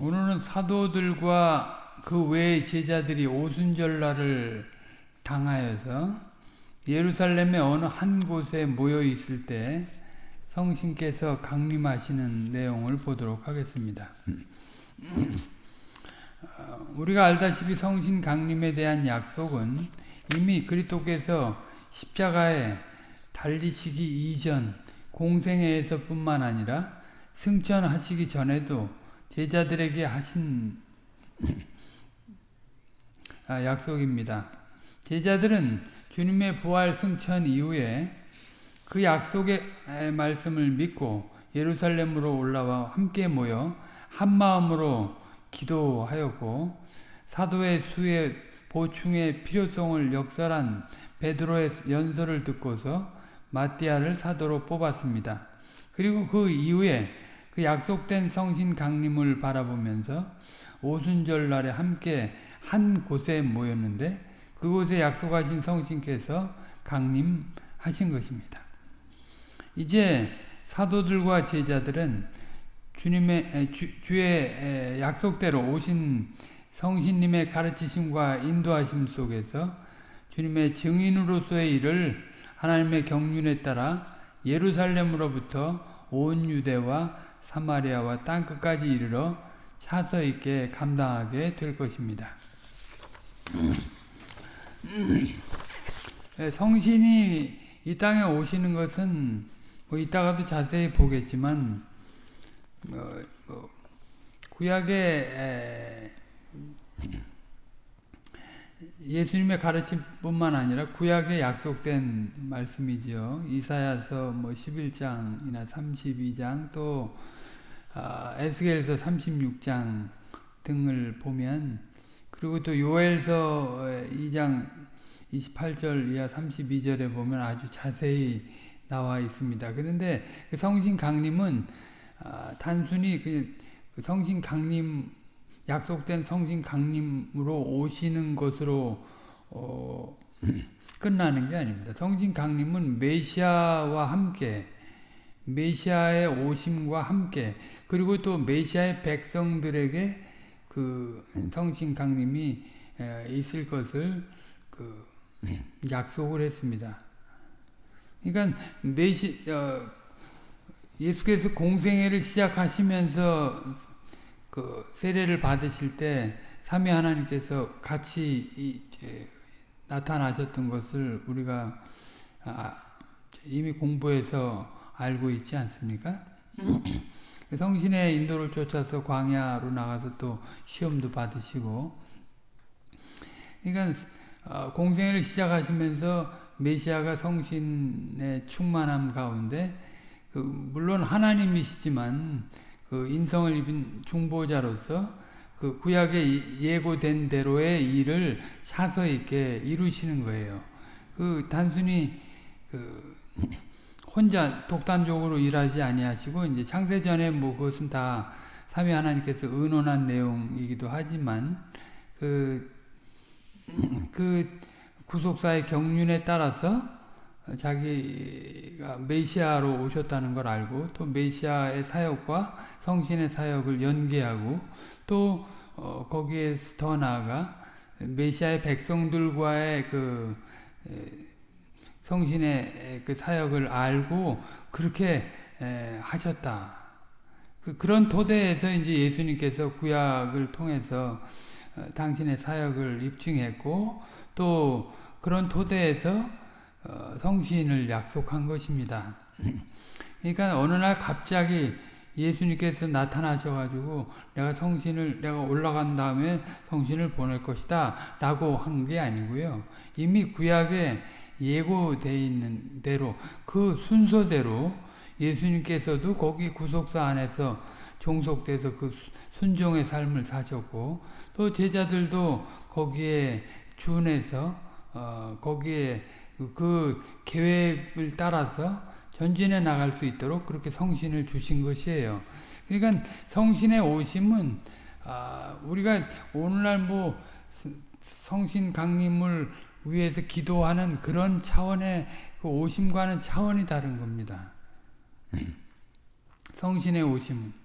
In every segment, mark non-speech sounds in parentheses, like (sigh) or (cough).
오늘은 사도들과 그 외의 제자들이 오순절날을 당하여서 예루살렘의 어느 한 곳에 모여 있을 때 성신께서 강림하시는 내용을 보도록 하겠습니다. 우리가 알다시피 성신 강림에 대한 약속은 이미 그리스도께서 십자가에 달리시기 이전 공생애에서뿐만 아니라 승천하시기 전에도 제자들에게 하신 (clears throat) 아, 약속입니다. 제자들은 주님의 부활 승천 이후에 그 약속의 말씀을 믿고 예루살렘으로 올라와 함께 모여 한 마음으로 기도하였고 사도의 수의 보충의 필요성을 역설한 베드로의 연설을 듣고서 마띠아를 사도로 뽑았습니다. 그리고 그 이후에 그 약속된 성신 강림을 바라보면서 오순절 날에 함께 한 곳에 모였는데 그곳에 약속하신 성신께서 강림하신 것입니다. 이제 사도들과 제자들은 주님의 주, 의 약속대로 오신 성신님의 가르치심과 인도하심 속에서 주님의 증인으로서의 일을 하나님의 경륜에 따라 예루살렘으로부터 온 유대와 사마리아와 땅끝까지 이르러 차서 있게 감당하게 될 것입니다. 네, 성신이 이 땅에 오시는 것은 뭐 이따가도 자세히 보겠지만 뭐, 뭐 구약의 예수님의 가르침뿐만 아니라 구약에 약속된 말씀이죠. 이사야서 뭐 11장이나 32장 또 아, 에스겔서 36장 등을 보면 그리고 또 요엘서 2장 28절 이하 32절에 보면 아주 자세히 나와 있습니다. 그런데 그 성신 강림은 아, 단순히 그, 그 성신 강림 약속된 성신 강림으로 오시는 것으로 어, (clears throat) 끝나는 게 아닙니다. 성신 강림은 메시아와 함께 메시아의 오심과 함께 그리고 또 메시아의 백성들에게 그 성신 강림이 있을 것을 그 약속을 했습니다. 그러니까 메시 어, 예수께서 공생애를 시작하시면서 그 세례를 받으실 때 삼위 하나님께서 같이 이, 나타나셨던 것을 우리가 아, 이미 공부해서 알고 있지 않습니까? (clears throat) 성신의 인도를 쫓아서 광야로 나가서 또 시험도 받으시고 그러니까 어, 공생애를 시작하시면서 메시아가 성신의 충만함 가운데 그 물론 하나님이시지만 그 인성을 입은 중보자로서 그 구약에 예고된 대로의 일을 사서 있게 이루시는 거예요. 그 단순히 그 혼자 독단적으로 일하지 아니하시고 이제 창세전에 뭐 그것은 다 삼위 하나님께서 의논한 내용이기도 하지만 그, 그 구속사의 경륜에 따라서 자기가 메시아로 오셨다는 걸 알고 또 메시아의 사역과 성신의 사역을 연계하고 또 어, 거기에 더 나아가 메시아의 백성들과의 그 성신의 그 사역을 알고 그렇게 하셨다. 그, 그런 토대에서 이제 예수님께서 구약을 통해서 어, 당신의 사역을 입증했고 또 그런 토대에서 어, 성신을 약속한 것입니다. (clears throat) 그러니까 어느 날 갑자기 예수님께서 나타나셔가지고 내가 성신을 내가 올라간 다음에 성신을 보낼 것이다 라고 한 게 아니고요. 이미 구약에 예고되어 있는 대로 그 순서대로 예수님께서도 거기 구속사 안에서 종속돼서 그 순종의 삶을 사셨고 또 제자들도 거기에 준해서 어, 거기에 그, 그 계획을 따라서 전진해 나갈 수 있도록 그렇게 성신을 주신 것이에요. 그러니까 성신의 오심은 아, 우리가 오늘날 뭐 성신 강림을 위해서 기도하는 그런 차원의 그 오심과는 차원이 다른 겁니다. 성신의 오심은.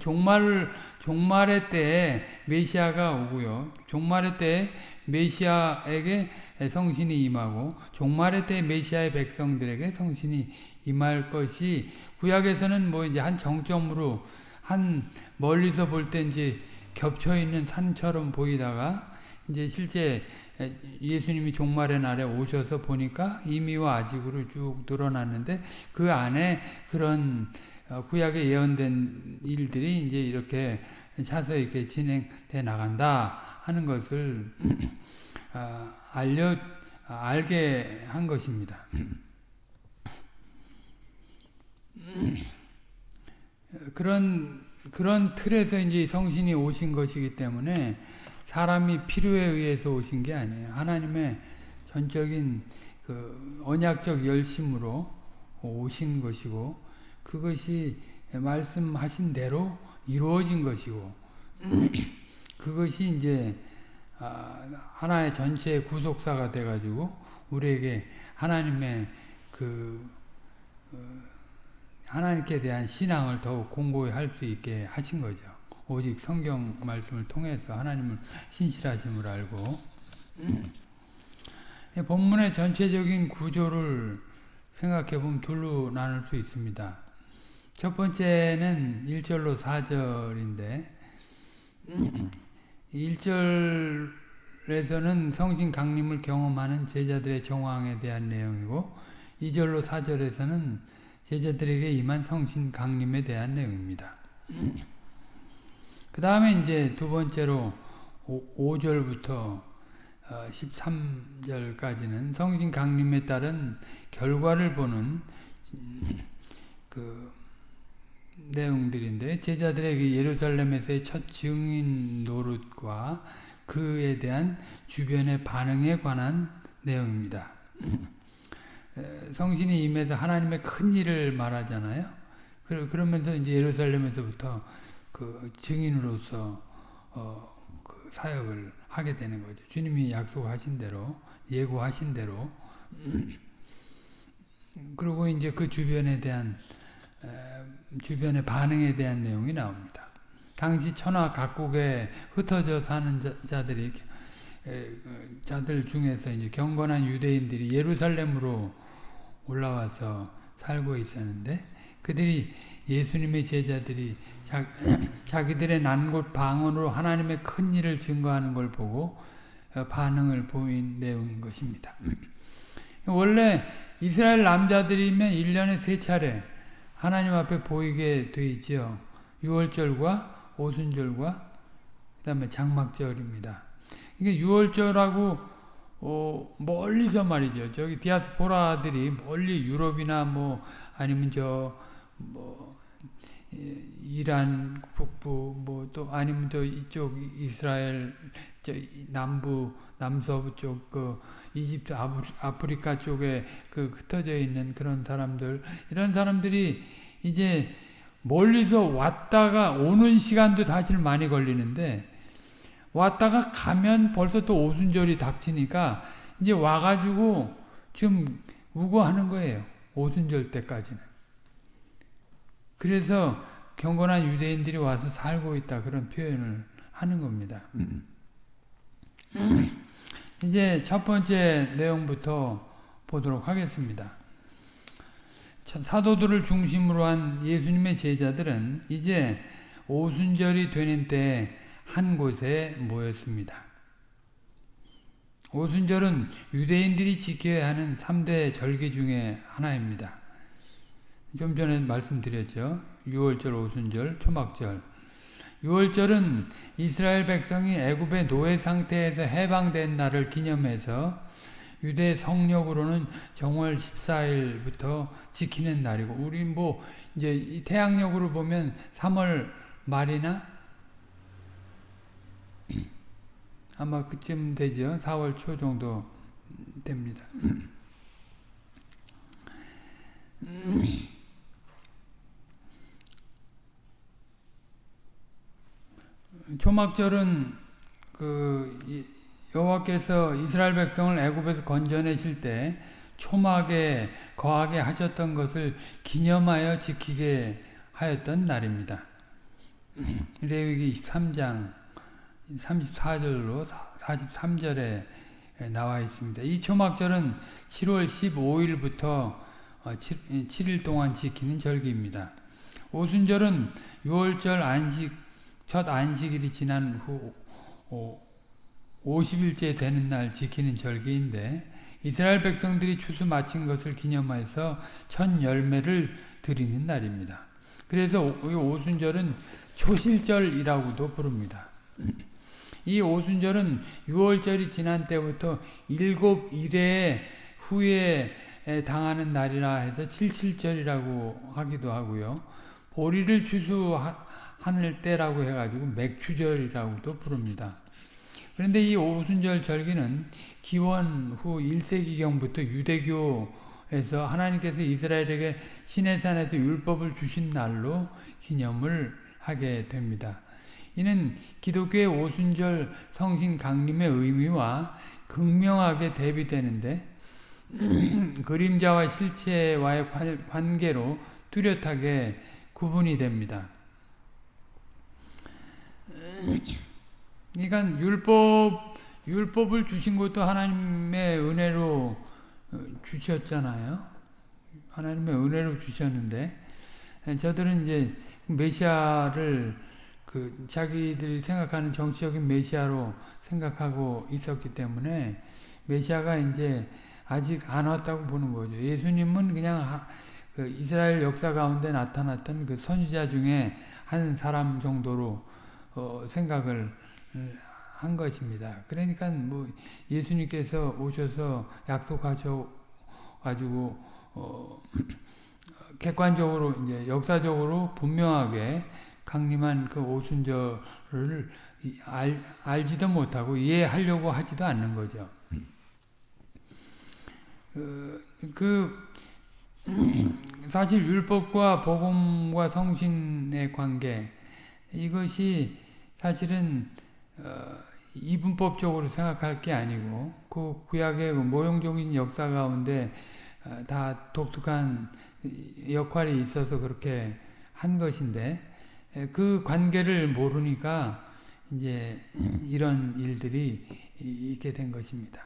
종말 종말의 때에 메시아가 오고요. 종말의 때에 메시아에게 성신이 임하고 종말의 때에 메시아의 백성들에게 성신이 임할 것이 구약에서는 뭐 이제 한 정점으로 한 멀리서 볼 때 이제 겹쳐 있는 산처럼 보이다가 이제 실제 예수님이 종말의 날에 오셔서 보니까 이미와 아직으로 쭉 늘어났는데 그 안에 그런 어, 구약에 예언된 일들이 이제 이렇게 차서 이렇게 진행돼 나간다 하는 것을 어, (clears throat) 알려 알게 한 것입니다. (clears throat) 그런 그런 틀에서 이제 성신이 오신 것이기 때문에 사람이 필요에 의해서 오신 게 아니에요. 하나님의 전적인 그 언약적 열심으로 오신 것이고 그것이 말씀하신 대로 이루어진 것이고 (clears throat) 그것이 이제 아, 하나의 전체의 구속사가 돼가지고 우리에게 하나님의 그 어, 하나님께 대한 신앙을 더욱 공고히 할 수 있게 하신 거죠. 오직 성경 말씀을 통해서 하나님을 신실하심을 알고 본문의 전체적인 구조를 생각해 보면 둘로 나눌 수 있습니다. 첫 번째는 1절로 4절인데 1절에서는 성신 강림을 경험하는 제자들의 정황에 대한 내용이고 2절로 4절에서는 제자들에게 임한 성신 강림에 대한 내용입니다. 그 다음에 이제 두 번째로 5, 절부터 13절까지는 성신 강림에 따른 결과를 보는 그 내용들인데 제자들에게 예루살렘에서의 첫 증인 노릇과 그에 대한 주변의 반응에 관한 내용입니다. (clears throat) 성신이 임해서 하나님의 큰 일을 말하잖아요. 그러면서 이제 예루살렘에서부터 그 증인으로서 어, 그 사역을 하게 되는 거죠. 주님이 약속하신 대로 예고하신 대로 (clears throat) 그리고 이제 그 주변에 대한 주변의 반응에 대한 내용이 나옵니다. 당시 천하 각국에 흩어져 사는 자 들이 그 자들 중에서 이제 경건한 유대인들이 예루살렘으로 올라와서 살고 있었는데 그들이 예수님의 제자들이 자, (clears throat) 기들의 난곳 방언으로 하나님의 큰 일을 증거하는 걸 보고 어, 반응을 보인 내용인 것입니다. (clears throat) 원래 이스라엘 남자들이면 1년에 세 차례 하나님 앞에 보이게 돼 있죠. 6월절과 오순절과 그 다음에 장막절입니다. 이게 6월절하고 어, 멀리서 말이죠. 저기 디아스포라들이 멀리 유럽이나 뭐 아니면 저 뭐 이란 북부 뭐 또 아니면 또 이쪽 이스라엘 저 남부 남서부 쪽 그 이집트 아프리카 쪽에 그 흩어져 있는 그런 사람들 이런 사람들이 이제 멀리서 왔다가 오는 시간도 사실 많이 걸리는데 왔다가 가면 벌써 또 오순절이 닥치니까 이제 와가지고 지금 우거하는 거예요. 오순절 때까지는. 그래서 경건한 유대인들이 와서 살고 있다 그런 표현을 하는 겁니다. 이제 첫 번째 내용부터 보도록 하겠습니다. 사도들을 중심으로 한 예수님의 제자들은 이제 오순절이 되는 때 한 곳에 모였습니다. 오순절은 유대인들이 지켜야 하는 3대 절기 중에 하나입니다. 좀 전에 말씀드렸죠. 6월절, 오순절, 초막절. 6월절은 이스라엘 백성이 애굽의 노예 상태에서 해방된 날을 기념해서 유대 성력으로는 정월 14일부터 지키는 날이고 우리 뭐 이제 태양력으로 보면 3월 말이나 (clears throat) 아마 그쯤 되죠. 4월 초 정도 됩니다. (clears throat) (clears throat) 초막절은 그 여호와께서 이스라엘 백성을 애굽에서 건져내실 때 초막에 거하게 하셨던 것을 기념하여 지키게 하였던 날입니다. (clears throat) 레위기 23장 34절로 43절에 나와 있습니다. 이 초막절은 7월 15일부터 7일 동안 지키는 절기입니다. 오순절은 6월절 안식 첫 안식일이 지난 후 50일째 되는 날 지키는 절기인데 이스라엘 백성들이 추수 마친 것을 기념해서 첫 열매를 드리는 날입니다. 그래서 오순절은 초실절이라고도 부릅니다. 이 오순절은 6월절이 지난 때부터 일곱 일에 후에 당하는 날이라 해서 칠칠절이라고 하기도 하고요. 보리를 추수하는 때라고 해가지고 맥추절이라고도 부릅니다. 그런데 이 오순절 절기는 기원 후 1세기경부터 유대교에서 하나님께서 이스라엘에게 시내산에서 율법을 주신 날로 기념을 하게 됩니다. 이는 기독교의 오순절 성신 강림의 의미와 극명하게 대비되는데 (clears throat) 그림자와 실체와의 관계로 뚜렷하게 구분이 됩니다. 그러니까 율법 율법을 주신 것도 하나님의 은혜로 주셨잖아요. 하나님의 은혜로 주셨는데 저들은 이제 메시아를 그 자기들이 생각하는 정치적인 메시아로 생각하고 있었기 때문에 메시아가 이제 아직 안 왔다고 보는 거죠. 예수님은 그냥 그 이스라엘 역사 가운데 나타났던 그 선지자 중에 한 사람 정도로 어 생각을 한 것입니다. 그러니까 뭐 예수님께서 오셔서 약속하셔 가지고 어 (clears throat) 객관적으로 이제 역사적으로 분명하게 강림한 그 오순절을 알, 알지도 못하고 이해하려고 하지도 않는 거죠. 그, 그 사실 율법과 복음과 성신의 관계 이것이 사실은 어, 이분법적으로 생각할 게 아니고 그 구약의 그 모형적인 역사 가운데 어, 다 독특한 역할이 있어서 그렇게 한 것인데 그 관계를 모르니까 이제 이런 일들이 있게 된 것입니다.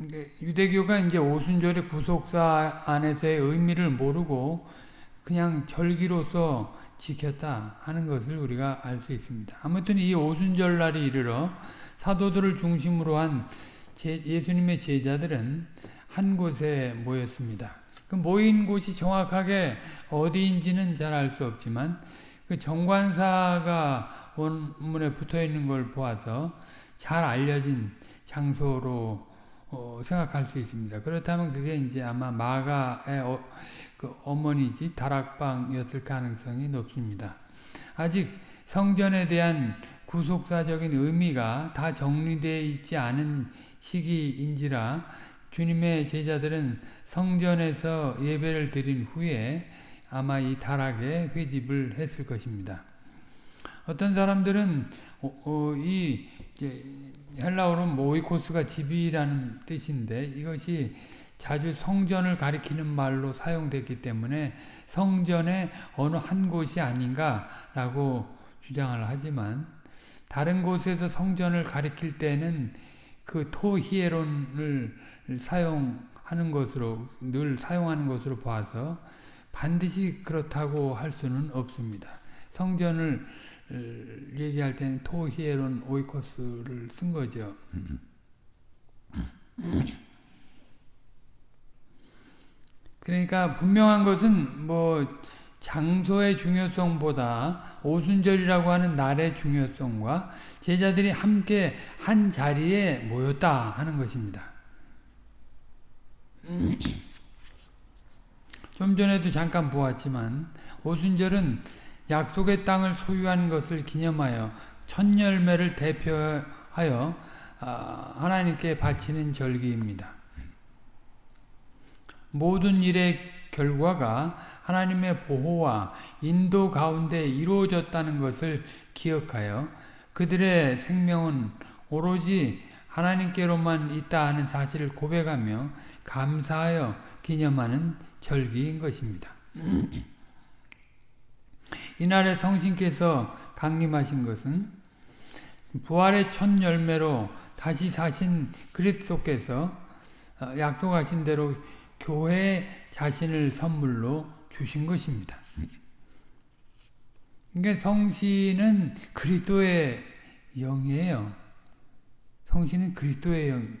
유대교가 이제 오순절의 구속사 안에서의 의미를 모르고 그냥 절기로서 지켰다 하는 것을 우리가 알 수 있습니다. 아무튼 이 오순절 날이 이르러 사도들을 중심으로 한 예수님의 제자들은 한 곳에 모였습니다. 그 모인 곳이 정확하게 어디인지는 잘 알 수 없지만 그 정관사가 원문에 붙어 있는 걸 보아서 잘 알려진 장소로 어, 생각할 수 있습니다. 그렇다면 그게 이제 아마 마가의 어, 그 어머니 집 다락방이었을 가능성이 높습니다. 아직 성전에 대한 구속사적인 의미가 다 정리되어 있지 않은 시기인지라 주님의 제자들은 성전에서 예배를 드린 후에 아마 이 다락에 회집을 했을 것입니다. 어떤 사람들은 어, 어, 이 헬라어로 모이코스가 집이라는 뜻인데 이것이 자주 성전을 가리키는 말로 사용됐기 때문에 성전의 어느 한 곳이 아닌가라고 주장을 하지만 다른 곳에서 성전을 가리킬 때는 그 토히에론을 사용하는 것으로 늘 사용하는 것으로 봐서 반드시 그렇다고 할 수는 없습니다. 성전을 얘기할 때는 토히에론 오이코스를 쓴 거죠. 그러니까 분명한 것은 뭐 장소의 중요성보다 오순절이라고 하는 날의 중요성과 제자들이 함께 한 자리에 모였다 하는 것입니다. 좀 전에도 잠깐 보았지만 오순절은 약속의 땅을 소유한 것을 기념하여 첫 열매를 대표하여 아, 하나님께 바치는 절기입니다. 모든 일의 결과가 하나님의 보호와 인도 가운데 이루어졌다는 것을 기억하여 그들의 생명은 오로지 하나님께로만 있다 하는 사실을 고백하며 감사하여 기념하는 절기인 것입니다. 이날에 성신께서 강림하신 것은 부활의 첫 열매로 다시 사신 그리스도께서 어, 약속하신 대로 교회 자신을 선물로 주신 것입니다. 그러니까 성신은 그리스도의 영이에요. 성신은 그리스도의 영.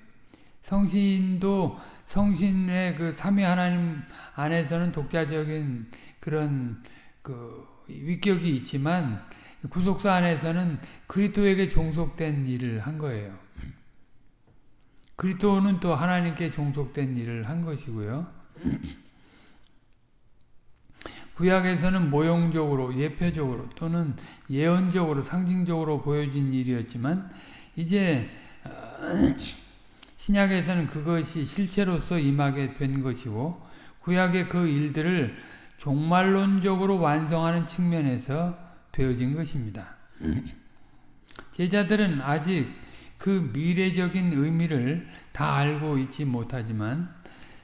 성신도 성신의 그 삼위 하나님 안에서는 독자적인 그런 그 위격이 있지만 구속사 안에서는 그리스도에게 종속된 일을 한 거예요. 그리스도는 또 하나님께 종속된 일을 한 것이고요. 구약에서는 모형적으로 예표적으로 또는 예언적으로 상징적으로 보여진 일이었지만 이제 어, (clears throat) 신약에서는 그것이 실체로서 임하게 된 것이고 구약의 그 일들을 종말론적으로 완성하는 측면에서 되어진 것입니다. 제자들은 아직 그 미래적인 의미를 다 알고 있지 못하지만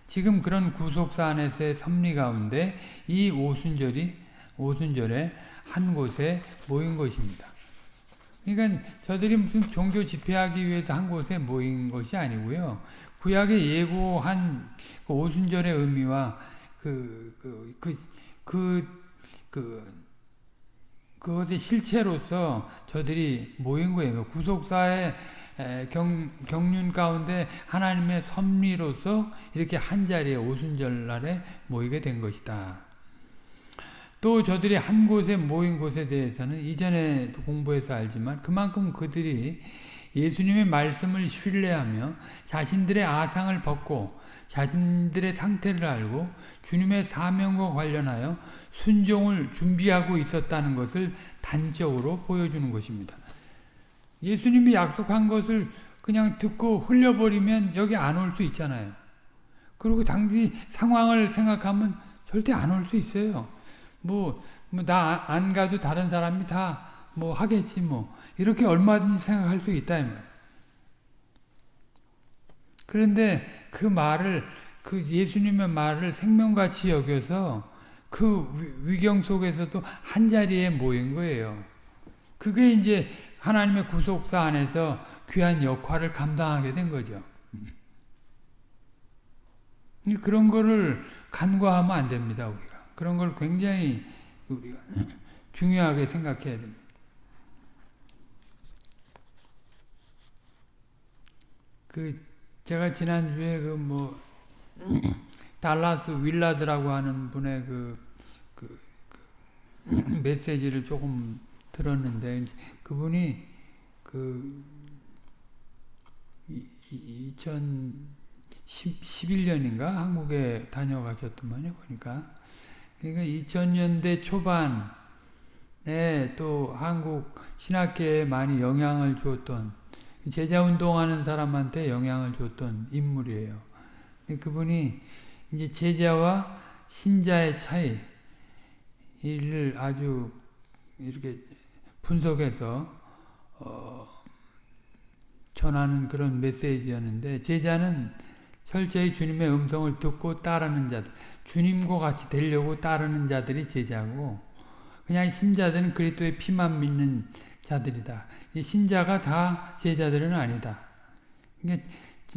지금 그런 구속사 안에서의 섭리 가운데 이 오순절이 오순절에 한 곳에 모인 것입니다. 그러니까 저들이 무슨 종교 집회하기 위해서 한 곳에 모인 것이 아니고요. 구약에 예고한 그 오순절의 의미와 그, 그, 그, 그, 그, 그것의 실체로서 저들이 모인 거예요. 구속사의 경, 경륜 가운데 하나님의 섭리로서 이렇게 한자리에 오순절날에 모이게 된 것이다. 또 저들이 한 곳에 모인 곳에 대해서는 이전에 공부해서 알지만 그만큼 그들이 예수님의 말씀을 신뢰하며 자신들의 아상을 벗고 자신들의 상태를 알고 주님의 사명과 관련하여 순종을 준비하고 있었다는 것을 단적으로 보여주는 것입니다. 예수님이 약속한 것을 그냥 듣고 흘려버리면 여기 안 올 수 있잖아요. 그리고 당시 상황을 생각하면 절대 안 올 수 있어요. 뭐, 뭐 나 안 가도 다른 사람이 다 뭐 하겠지 뭐. 이렇게 얼마든지 생각할 수 있다. 그런데 그 말을, 그 예수님의 말을 생명같이 여겨서 그 위경 속에서도 한 자리에 모인 거예요. 그게 이제 하나님의 구속사 안에서 귀한 역할을 감당하게 된 거죠. 그런 거를 간과하면 안 됩니다, 우리가. 그런 걸 굉장히 우리가 중요하게 생각해야 됩니다. 그 제가 지난주에 그 뭐 달라스 윌라드라고 하는 분의 그, 그, 그 (clears throat) 메시지를 조금 들었는데 그분이 그 2011년인가? 한국에 다녀가셨더만요 보니까. 그러니까 2000년대 초반에 또 한국 신학계에 많이 영향을 주었던 제자 운동하는 사람한테 영향을 줬던 인물이에요. 그분이 이제 제자와 신자의 차이를 아주 이렇게 분석해서 어 전하는 그런 메시지였는데 제자는 철저히 주님의 음성을 듣고 따르는 자들, 주님과 같이 되려고 따르는 자들이 제자고 그냥 신자들은 그리스도의 피만 믿는 자들이다. 신자가 다 제자들은 아니다.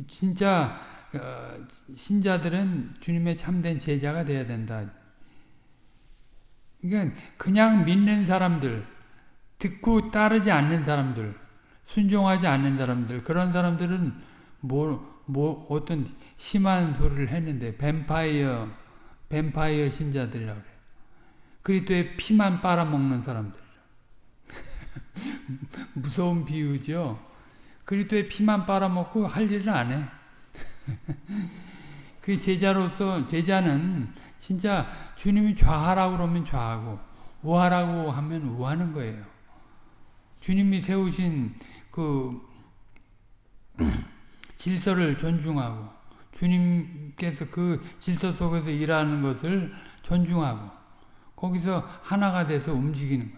진짜 어, 신자들은 주님의 참된 제자가 돼야 된다. 그냥 믿는 사람들, 듣고 따르지 않는 사람들, 순종하지 않는 사람들, 그런 사람들은 뭐, 뭐 어떤 심한 소리를 했는데 뱀파이어 뱀파이어 신자들이라고 그래요. 그리스도의 피만 빨아먹는 사람들. (laughs) 무서운 비유죠. 그리스도의 피만 빨아먹고 할 일은 안 해. (laughs) 그 제자로서 제자는 진짜 주님이 좌하라고 그러면 좌하고 우하라고 하면 우하는 거예요. 주님이 세우신 그 (clears throat) 질서를 존중하고 주님께서 그 질서 속에서 일하는 것을 존중하고 거기서 하나가 돼서 움직이는 거예요.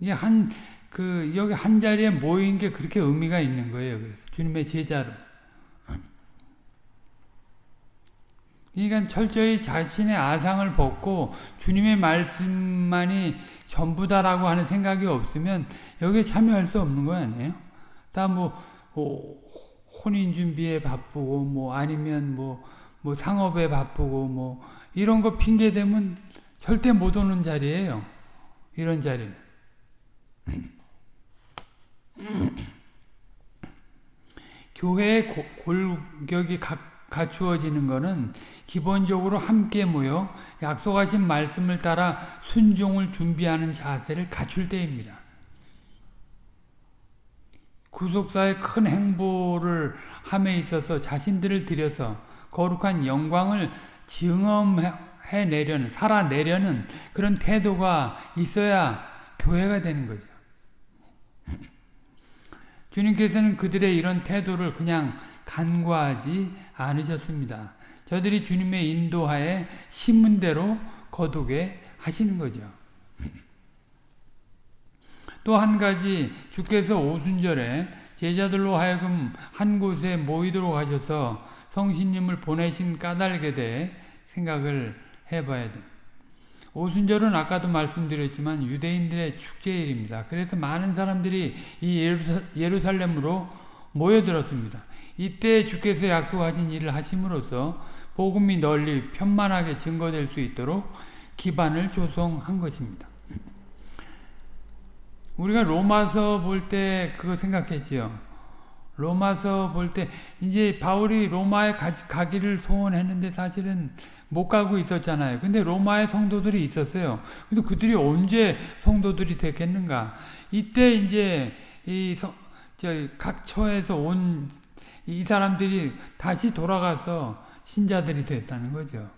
이게 한, 그, 여기 한 자리에 모인 게 그렇게 의미가 있는 거예요. 그래서 주님의 제자로. 그러니까 철저히 자신의 아상을 벗고 주님의 말씀만이 전부다라고 하는 생각이 없으면 여기에 참여할 수 없는 거 아니에요? 다뭐 혼인 준비에 바쁘고 뭐 아니면 뭐, 뭐 상업에 바쁘고 뭐 이런 거 핑계 대면 절대 못 오는 자리예요. 이런 자리는. 교회의 골격이 갖추어지는 것은 기본적으로 함께 모여 약속하신 말씀을 따라 순종을 준비하는 자세를 갖출 때입니다. 구속사의 큰 행보를 함에 있어서 자신들을 들여서 거룩한 영광을 증험해내려는, 살아내려는 그런 태도가 있어야 교회가 되는 거죠. 주님께서는 그들의 이런 태도를 그냥 간과하지 않으셨습니다. 저들이 주님의 인도하에 신문대로 거두게 하시는 거죠. (laughs) 또 한 가지 주께서 오순절에 제자들로 하여금 한 곳에 모이도록 하셔서 성신님을 보내신 까닭에 대해 생각을 해봐야 됩니다. 오순절은 아까도 말씀드렸지만 유대인들의 축제일입니다. 그래서 많은 사람들이 이 예루살렘으로 모여들었습니다. 이때 주께서 약속하신 일을 하심으로써 복음이 널리 편만하게 증거될 수 있도록 기반을 조성한 것입니다. 우리가 로마서 볼 때 그거 생각했지요. 로마서 볼 때 이제 바울이 로마에 가, 기를 소원했는데 사실은 못 가고 있었잖아요. 근데 로마에 성도들이 있었어요. 근데 그들이 언제 성도들이 됐겠는가? 이때 이제 이각 처에서 온 이 사람들이 다시 돌아가서 신자들이 됐다는 거죠.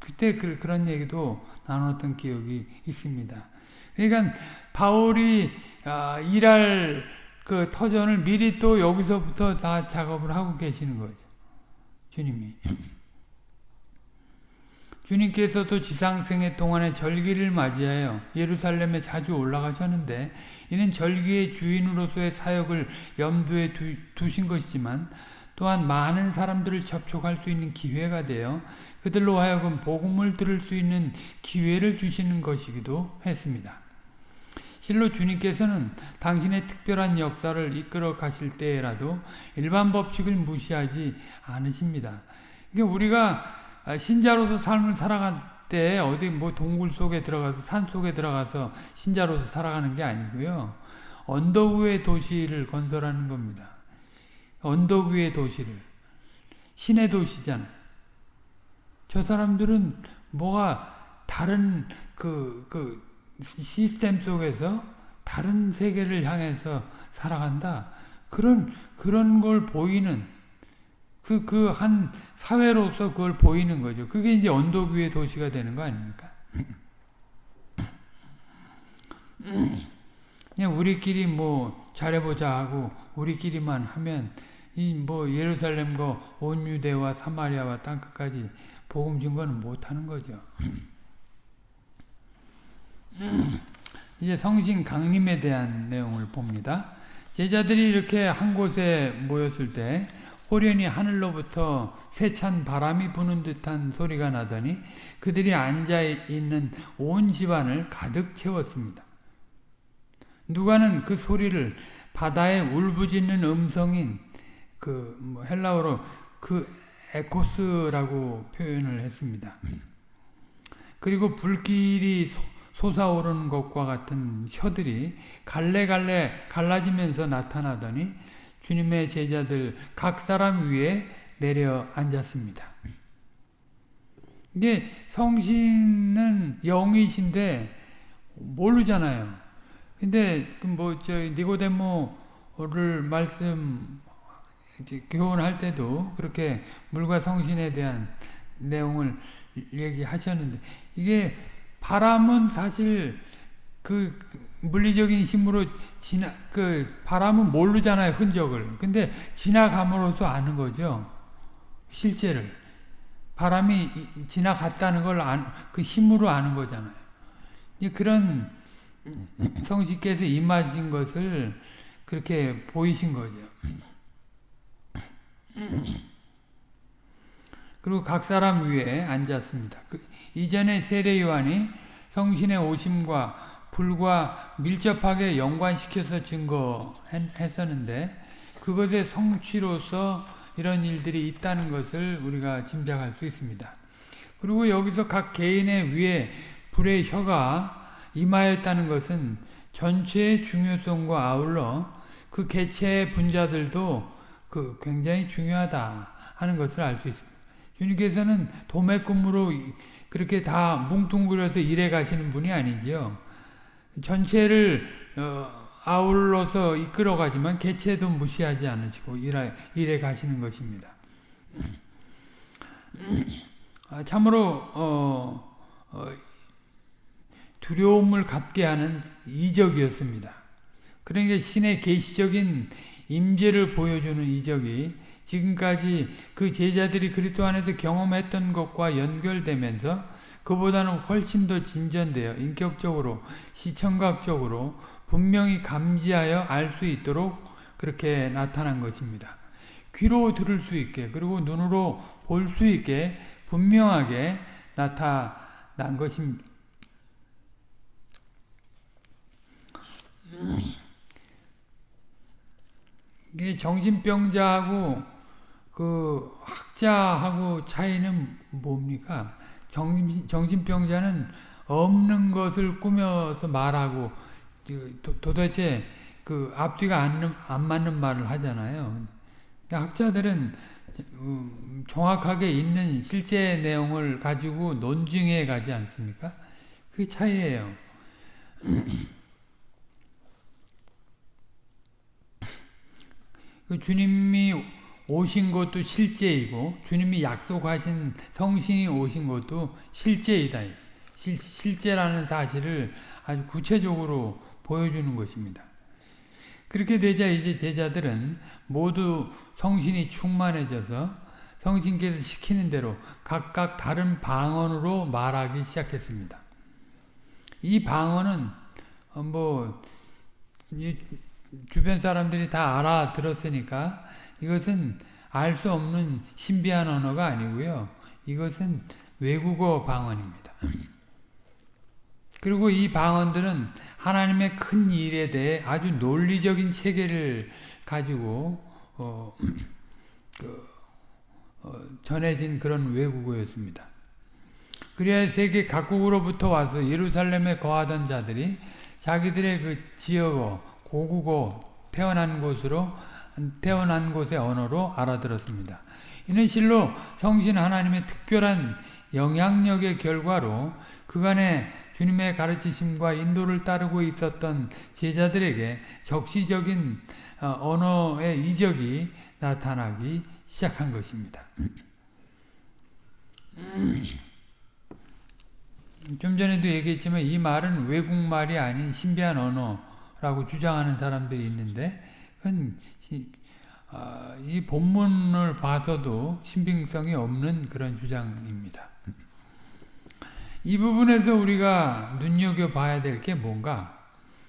그때 그, 그런 얘기도 나눴던 기억이 있습니다. 그러니까 바울이 아, 일할 그 터전을 미리 또 여기서부터 다 작업을 하고 계시는 거죠. 주님이. (clears throat) 주님께서도 지상생애 동안에 절기를 맞이하여 예루살렘에 자주 올라가셨는데 이는 절기의 주인으로서의 사역을 염두에 두, 신 것이지만 또한 많은 사람들을 접촉할 수 있는 기회가 되어 그들로 하여금 복음을 들을 수 있는 기회를 주시는 것이기도 했습니다. 실로 주님께서는 당신의 특별한 역사를 이끌어 가실 때라도 일반 법칙을 무시하지 않으십니다. 그러니까 우리가 신자로서 삶을 살아갈 때 어디 뭐 동굴 속에 들어가서 산 속에 들어가서 신자로서 살아가는 게 아니고요. 언덕 위의 도시를 건설하는 겁니다. 언덕 위의 도시를. 신의 도시잖아요. 저 사람들은 뭐가 다른 그, 그, 시스템 속에서 다른 세계를 향해서 살아간다. 그런, 그런 걸 보이는, 그, 그 한 사회로서 그걸 보이는 거죠. 그게 이제 언덕 위의 도시가 되는 거 아닙니까? (clears throat) 그냥 우리끼리 뭐 잘해보자 하고 우리끼리만 하면 이 뭐 예루살렘과 온 유대와 사마리아와 땅끝까지 복음 증거는 못하는 거죠. (clears throat) 이제 성신 강림에 대한 내용을 봅니다. 제자들이 이렇게 한 곳에 모였을 때 호련히 하늘로부터 세찬 바람이 부는 듯한 소리가 나더니 그들이 앉아 있는 온 집안을 가득 채웠습니다. 누가는 그 소리를 바다에 울부짖는 음성인 그 뭐 헬라어로 그 에코스라고 표현을 했습니다. 그리고 불길이 솟아오르는 것과 같은 혀들이 갈래갈래 갈라지면서 나타나더니 주님의 제자들 각 사람 위에 내려 앉았습니다. 이게 성신은 영이신데 모르잖아요. 근데 그 뭐저 니고데모를 말씀 교훈할 때도 그렇게 물과 성신에 대한 내용을 얘기하셨는데 이게 바람은 사실 그 물리적인 힘으로 지나 그 바람은 모르잖아요 흔적을. 근데 지나감으로써 아는 거죠. 실제를 바람이 지나갔다는 걸 그 힘으로 아는 거잖아요. 그런 성식께서 임하신 것을 그렇게 보이신 거죠. 그리고 각 사람 위에 앉았습니다. 그 이전에 세례 요한이 성신의 오심과 불과 밀접하게 연관시켜서 증거했었는데 그것의 성취로서 이런 일들이 있다는 것을 우리가 짐작할 수 있습니다. 그리고 여기서 각 개인의 위에 불의 혀가 임하였다는 것은 전체의 중요성과 아울러 그 개체의 분자들도 그 굉장히 중요하다 하는 것을 알 수 있습니다. 주님께서는 도매금으로 그렇게 다 뭉뚱그려서 일해 가시는 분이 아니지요. 전체를 어, 아울러서 이끌어 가지만 개체도 무시하지 않으시고 일해, 일해 가시는 것입니다. 아, 참으로 어, 어, 두려움을 갖게 하는 이적이었습니다. 그러니까 신의 계시적인 임재를 보여주는 이적이 지금까지 그 제자들이 그리스도 안에서 경험했던 것과 연결되면서 그보다는 훨씬 더 진전되어 인격적으로 시청각적으로 분명히 감지하여 알 수 있도록 그렇게 나타난 것입니다. 귀로 들을 수 있게 그리고 눈으로 볼 수 있게 분명하게 나타난 것입니다. 이게 정신병자하고 그 학자하고 차이는 뭡니까? 정신, 정신병자는 없는 것을 꾸며서 말하고 도, 대체그 앞뒤가 안, 안 맞는 말을 하잖아요. 학자들은 음, 정확하게 있는 실제 내용을 가지고 논증해 가지 않습니까? 그게 차이예요. (clears throat) 그 주님이 오신 것도 실제이고 주님이 약속하신 성신이 오신 것도 실제이다. 실, 실제라는 사실을 아주 구체적으로 보여주는 것입니다. 그렇게 되자 이제 제자들은 모두 성신이 충만해져서 성신께서 시키는 대로 각각 다른 방언으로 말하기 시작했습니다. 이 방언은 뭐 주변 사람들이 다 알아들었으니까 이것은 알 수 없는 신비한 언어가 아니고요. 이것은 외국어 방언입니다. 그리고 이 방언들은 하나님의 큰 일에 대해 아주 논리적인 체계를 가지고 어, 그, 어, 전해진 그런 외국어였습니다. 그래야 세계 각국으로부터 와서 예루살렘에 거하던 자들이 자기들의 그 지역어, 고국어, 태어난 곳으로 태어난 곳의 언어로 알아들었습니다. 이는 실로 성신 하나님의 특별한 영향력의 결과로 그간의 주님의 가르치심과 인도를 따르고 있었던 제자들에게 적시적인 어, 언어의 이적이 나타나기 시작한 것입니다. (clears throat) 좀 전에도 얘기했지만 이 말은 외국말이 아닌 신비한 언어라고 주장하는 사람들이 있는데 그건 아, 이 본문을 봐서도 신빙성이 없는 그런 주장입니다. 이 부분에서 우리가 눈여겨봐야 될 게 뭔가?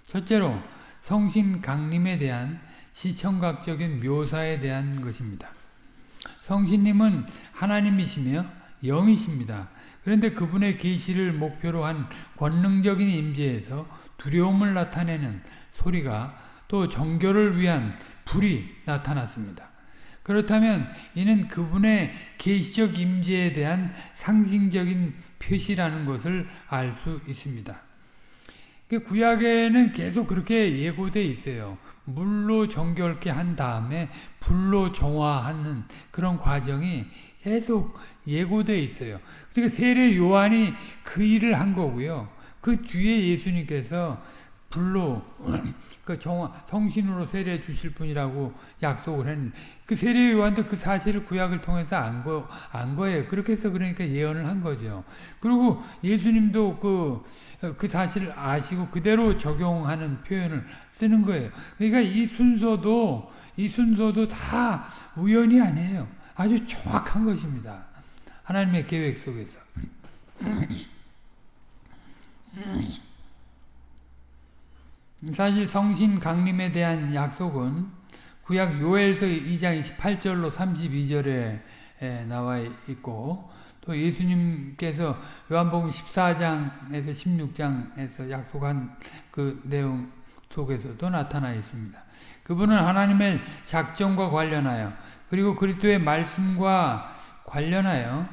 첫째로 성신 강림에 대한 시청각적인 묘사에 대한 것입니다. 성신님은 하나님이시며 영이십니다. 그런데 그분의 계시를 목표로 한 권능적인 임재에서 두려움을 나타내는 소리가 또 정교를 위한 불이 나타났습니다. 그렇다면 이는 그분의 계시적 임재에 대한 상징적인 표시라는 것을 알 수 있습니다. 그 구약에는 계속 그렇게 예고돼 있어요. 물로 정결케 한 다음에 불로 정화하는 그런 과정이 계속 예고돼 있어요. 그러니까 세례 요한이 그 일을 한 거고요. 그 뒤에 예수님께서 불로 (clears throat) 그 정화, 성신으로 세례 주실 분이라고 약속을 했는데 그 세례 요한도 그 사실을 구약을 통해서 안, 거, 안 거예요. 그렇게 해서 그러니까 예언을 한 거죠. 그리고 예수님도 그, 그 사실을 아시고 그대로 적용하는 표현을 쓰는 거예요. 그러니까 이 순서도, 이 순서도 다 우연이 아니에요. 아주 정확한 것입니다. 하나님의 계획 속에서. 사실 성신 강림에 대한 약속은 구약 요엘서 2장 28절로 32절에 나와 있고 또 예수님께서 요한복음 14장에서 16장에서 약속한 그 내용 속에서도 나타나 있습니다. 그분은 하나님의 작정과 관련하여 그리고 그리스도의 말씀과 관련하여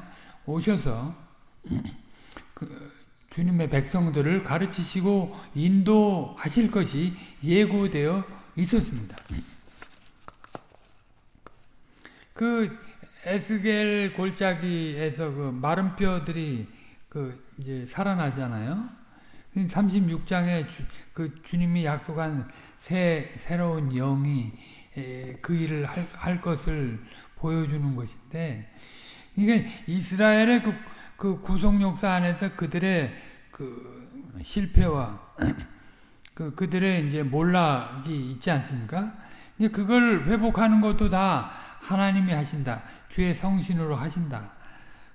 오셔서 (clears throat) 그 주님의 백성들을 가르치시고 인도하실 것이 예고되어 있었습니다. 그 에스겔 골짜기에서 그 마른 뼈들이 그 이제 살아나잖아요. 36장에 주, 그 주님이 약속한 새 새로운 영이 그 일을 할, 할 것을 보여주는 것인데 이게 이스라엘의 그, 그 구속 역사 안에서 그들의 그 실패와 (clears throat) 그 그들의 이제 몰락이 있지 않습니까? 이제 그걸 회복하는 것도 다 하나님이 하신다. 주의 성신으로 하신다.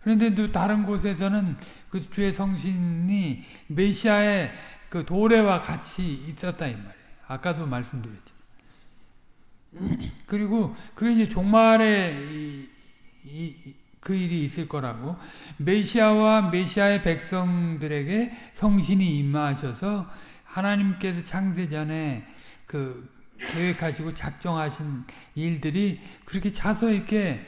그런데 또 다른 곳에서는 그 주의 성신이 메시아의 그 도래와 같이 있었다 이 말이에요. 아까도 말씀드렸죠. (clears throat) 그리고 그게 이제 종말에 이, 이, 그 일이 있을 거라고 메시아와 메시아의 백성들에게 성신이 임하셔서 하나님께서 창세 전에 그 계획하시고 작정하신 일들이 그렇게 차서 있게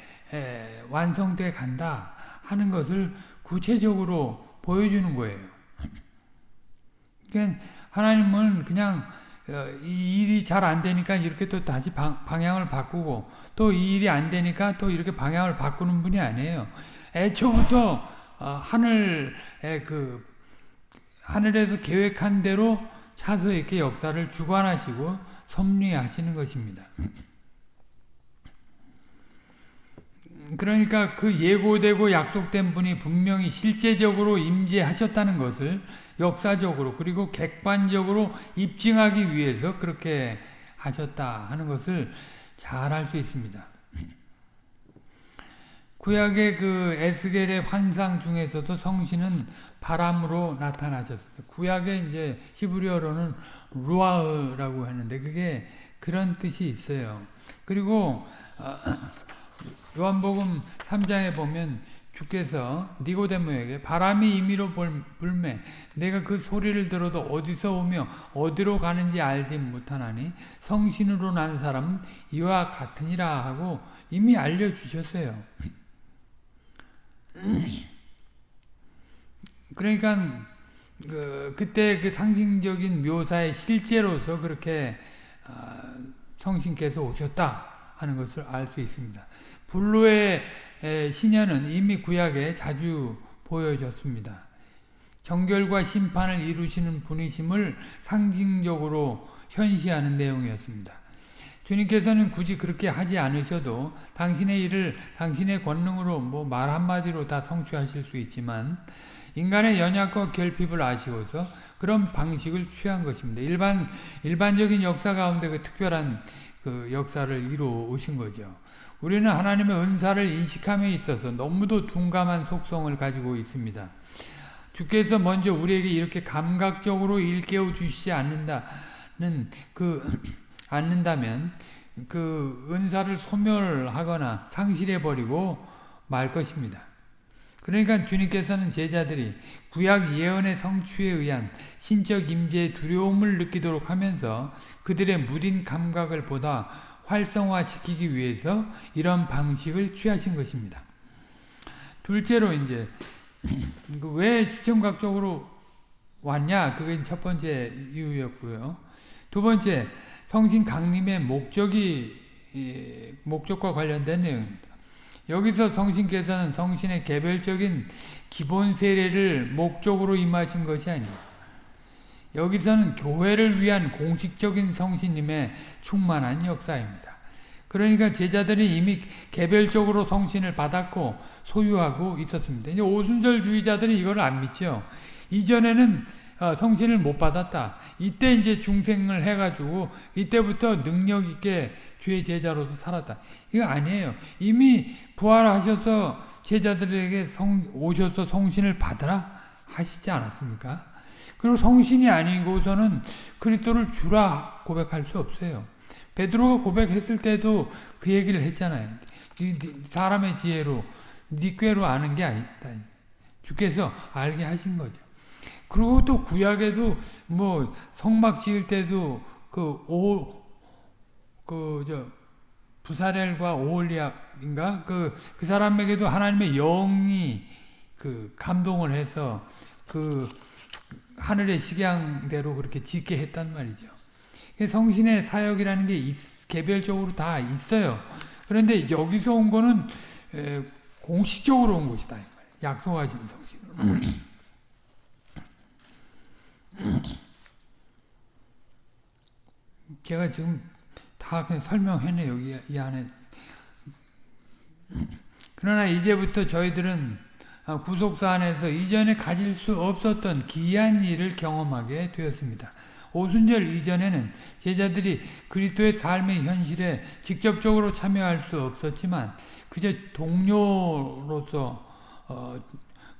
완성돼 간다 하는 것을 구체적으로 보여주는 거예요. 그러니까 하나님은 그냥 어, 이 일이 잘 안 되니까 이렇게 또 다시 방, 향을 바꾸고 또 이 일이 안 되니까 또 이렇게 방향을 바꾸는 분이 아니에요. 애초부터 어, 하늘의 그 하늘에서 계획한 대로 차서 이렇게 역사를 주관하시고 섭리하시는 것입니다. 그러니까 그 예고되고 약속된 분이 분명히 실제적으로 임재하셨다는 것을 역사적으로 그리고 객관적으로 입증하기 위해서 그렇게 하셨다 하는 것을 잘 알 수 있습니다. (clears throat) 구약의 그 에스겔의 환상 중에서도 성신은 바람으로 나타나셨습니다. 구약의 이제 히브리어로는 루아흐라고 하는데 그게 그런 뜻이 있어요. 그리고 어, (clears throat) 요한복음 3장에 보면 주께서 니고데모에게 바람이 임의로 불매 내가 그 소리를 들어도 어디서 오며 어디로 가는지 알지 못하나니 성신으로 난 사람은 이와 같으니라 하고 이미 알려주셨어요. (clears throat) 그러니까 그, 그때 그 상징적인 묘사의 실제로서 그렇게 어, 성신께서 오셨다 하는 것을 알 수 있습니다. 불로의 신녀는 이미 구약에 자주 보여졌습니다. 정결과 심판을 이루시는 분이심을 상징적으로 현시하는 내용이었습니다. 주님께서는 굳이 그렇게 하지 않으셔도 당신의 일을 당신의 권능으로 뭐 말 한마디로 다 성취하실 수 있지만 인간의 연약과 결핍을 아시고서 그런 방식을 취한 것입니다. 일반 일반적인 역사 가운데 그 특별한 그 역사를 이루어 오신 거죠. 우리는 하나님의 은사를 인식함에 있어서 너무도 둔감한 속성을 가지고 있습니다. 주께서 먼저 우리에게 이렇게 감각적으로 일깨워 주시지 않는다는 그 (clears throat) 않는다면 그 은사를 소멸하거나 상실해 버리고 말 것입니다. 그러니까 주님께서는 제자들이 구약 예언의 성취에 의한 신적 임재의 두려움을 느끼도록 하면서 그들의 무딘 감각을 보다 활성화시키기 위해서 이런 방식을 취하신 것입니다. 둘째로 이제 (clears throat) 그왜 시청각적으로 왔냐 그게 첫 번째 이유였고요. 두 번째 성신 강림의 목적이 목적과 관련된 내용입니다. 여기서 성신께서는 성신의 개별적인 기본 세례를 목적으로 임하신 것이 아닙니다. 여기서는 교회를 위한 공식적인 성신님의 충만한 역사입니다. 그러니까 제자들이 이미 개별적으로 성신을 받았고 소유하고 있었습니다. 이제 오순절주의자들이 이걸 안 믿죠. 이전에는 어, 성신을 못 받았다. 이때 이제 중생을 해가지고 이때부터 능력 있게 주의 제자로서 살았다. 이거 아니에요. 이미 부활하셔서 제자들에게 성, 오셔서 성신을 받으라 하시지 않았습니까? 그리고 성신이 아니고서는 그리스도를 주라 고백할 수 없어요. 베드로가 고백했을 때도 그 얘기를 했잖아요. 사람의 지혜로 네 꾀로 아는 게 아니다. 주께서 알게 하신 거죠. 그리고 또 구약에도 뭐 성막 지을 때도 그오그저 부사렐과 오홀리압인가 그그 사람에게도 하나님의 영이 그 감동을 해서 그 하늘의 식양대로 그렇게 짓게 했단 말이죠. 성신의 사역이라는 게 있, 개별적으로 다 있어요. 그런데 여기서 온 거는 에, 공식적으로 온 것이다. 약속하신 성신. (clears throat) 제가 지금 다 그냥 설명했네 여기 이 안에. 그러나 이제부터 저희들은 구속사 안에서 이전에 가질 수 없었던 기이한 일을 경험하게 되었습니다. 오순절 이전에는 제자들이 그리스도의 삶의 현실에 직접적으로 참여할 수 없었지만 그저 동료로서 어,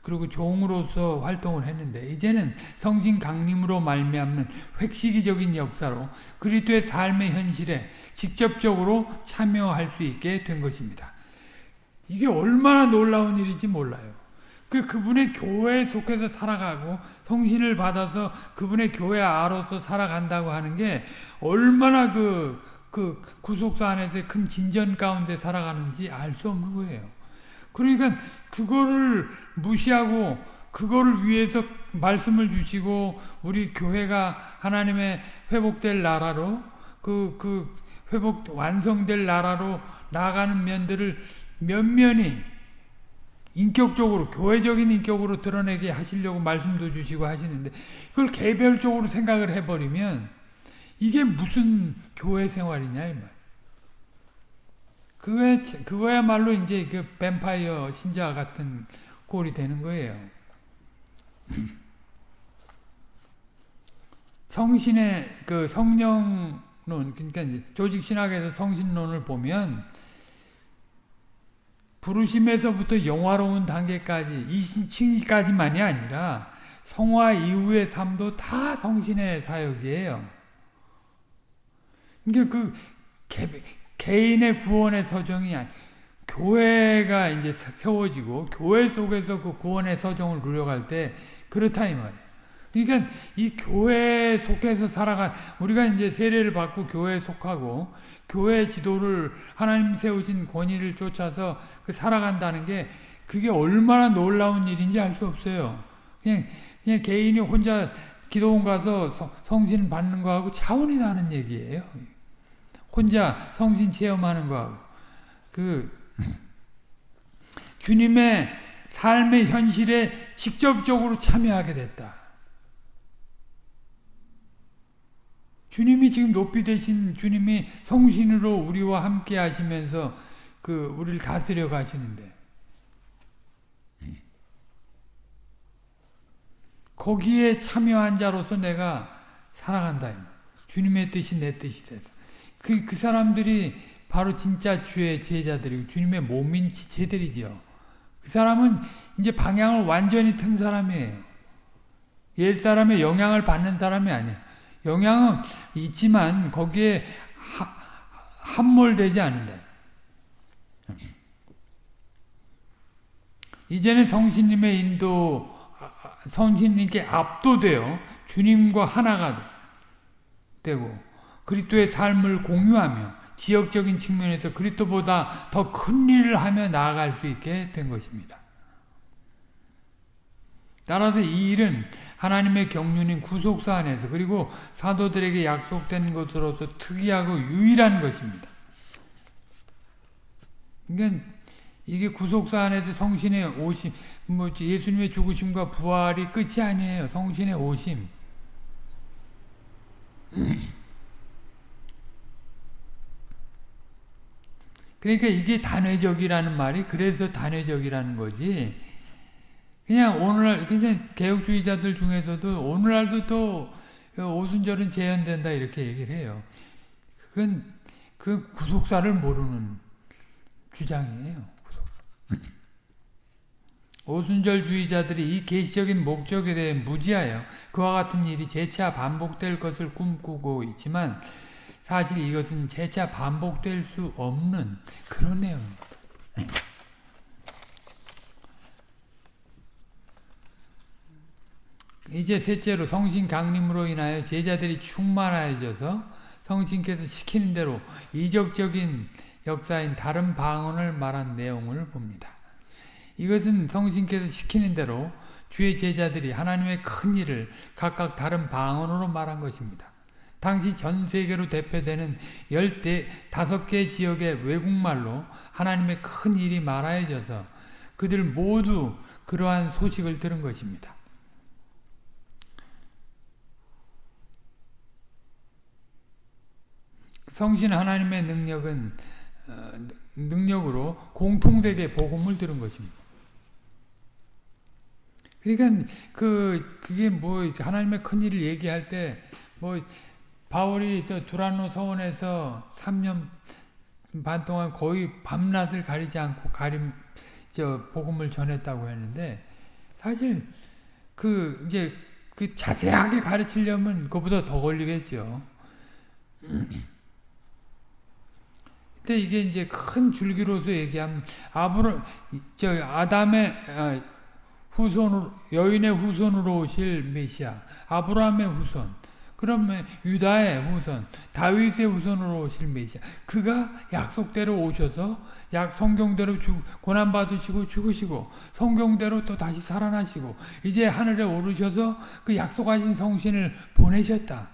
그리고 종으로서 활동을 했는데 이제는 성신 강림으로 말미암는 획시기적인 역사로 그리스도의 삶의 현실에 직접적으로 참여할 수 있게 된 것입니다. 이게 얼마나 놀라운 일인지 몰라요. 그 그분의 교회에 속해서 살아가고 성신을 받아서 그분의 교회 아로서 살아간다고 하는 게 얼마나 그, 그 구속사 안에서 큰 진전 가운데 살아가는지 알 수 없는 거예요. 그러니까 그거를 무시하고 그거를 위해서 말씀을 주시고 우리 교회가 하나님의 회복될 나라로 그, 그 회복 완성될 나라로 나가는 면들을 면면히 인격적으로 교회적인 인격으로 드러내게 하시려고 말씀도 주시고 하시는데 그걸 개별적으로 생각을 해버리면 이게 무슨 교회 생활이냐 이 말. 그거야, 그거야말로 이제 그 뱀파이어 신자 같은 꼴이 되는 거예요. (clears throat) 성신의 그 성령론, 그러니까 조직 신학에서 성신론을 보면 부르심에서부터 영화로운 단계까지 이층까지만이 아니라 성화 이후의 삶도 다 성신의 사역이에요. 그러니까 그 개, 개인의 구원의 서정이 아니 교회가 이제 세워지고 교회 속에서 그 구원의 서정을 누려갈 때 그렇다 이 말이에요. 그러니까 이 교회 속에서 살아간 우리가 이제 세례를 받고 교회에 속하고 교회 지도를 하나님 세우신 권위를 쫓아서 그 살아간다는 게 그게 얼마나 놀라운 일인지 알 수 없어요. 그냥 그냥 개인이 혼자 기도원 가서 성신 받는 거하고 차원이 다른 얘기예요. 혼자 성신 체험하는 거하고 그 (clears throat) 주님의 삶의 현실에 직접적으로 참여하게 됐다. 주님이 지금 높이 되신 주님이 성신으로 우리와 함께 하시면서 그 우리를 다스려 가시는데 거기에 참여한 자로서 내가 살아간다. 주님의 뜻이 내 뜻이 돼서. 그, 그 사람들이 바로 진짜 주의 제자들이고 주님의 몸인 지체들이죠. 그 사람은 이제 방향을 완전히 튼 사람이에요. 옛 사람의 영향을 받는 사람이 아니에요. 영향은 있지만 거기에 함몰되지 않는다. 이제는 성신님의 인도, 성신님께 압도되어 주님과 하나가 되고 그리스도의 삶을 공유하며 지역적인 측면에서 그리스도보다 더 큰 일을 하며 나아갈 수 있게 된 것입니다. 따라서 이 일은 하나님의 경륜인 구속사 안에서 그리고 사도들에게 약속된 것으로서 특이하고 유일한 것입니다. 그러니까 이게 구속사 안에서 성신의 오심, 뭐 예수님의 죽으심과 부활이 끝이 아니에요. 성신의 오심. 그러니까 이게 단회적이라는 말이 그래서 단회적이라는 거지. 그냥 오늘날 그냥 개혁주의자들 중에서도 오늘날도 또 오순절은 재현된다 이렇게 얘기를 해요. 그건 그 구속사를 모르는 주장이에요. 오순절주의자들이 이 계시적인 목적에 대해 무지하여 그와 같은 일이 재차 반복될 것을 꿈꾸고 있지만 사실 이것은 재차 반복될 수 없는 그런 내용입니다. 이제 셋째로 성신 강림으로 인하여 제자들이 충만해져서 성신께서 시키는 대로 이적적인 역사인 다른 방언을 말한 내용을 봅니다. 이것은 성신께서 시키는 대로 주의 제자들이 하나님의 큰 일을 각각 다른 방언으로 말한 것입니다. 당시 전 세계로 대표되는 열대 다섯 개 지역의 외국말로 하나님의 큰 일이 말하여져서 그들 모두 그러한 소식을 들은 것입니다. 성신 하나님의 능력은 어, 능력으로 공통되게 복음을 들은 것입니다. 그러니까 그 그게 뭐 하나님의 큰 일을 얘기할 때 뭐 바울이 또 두란노 서원에서 3년 반 동안 거의 밤낮을 가리지 않고 가림 저 복음을 전했다고 했는데 사실 그 이제 그 자세하게 가르치려면 그보다 더 걸리겠죠. 근데 이게 이제 큰 줄기로서 얘기하면 아브라 저 아담의 아, 후손으로 여인의 후손으로 오실 메시아 아브라함의 후손 그러면 유다의 후손 다윗의 후손으로 오실 메시아 그가 약속대로 오셔서 약 성경대로 죽 고난 받으시고 죽으시고 성경대로 또 다시 살아나시고 이제 하늘에 오르셔서 그 약속하신 성신을 보내셨다.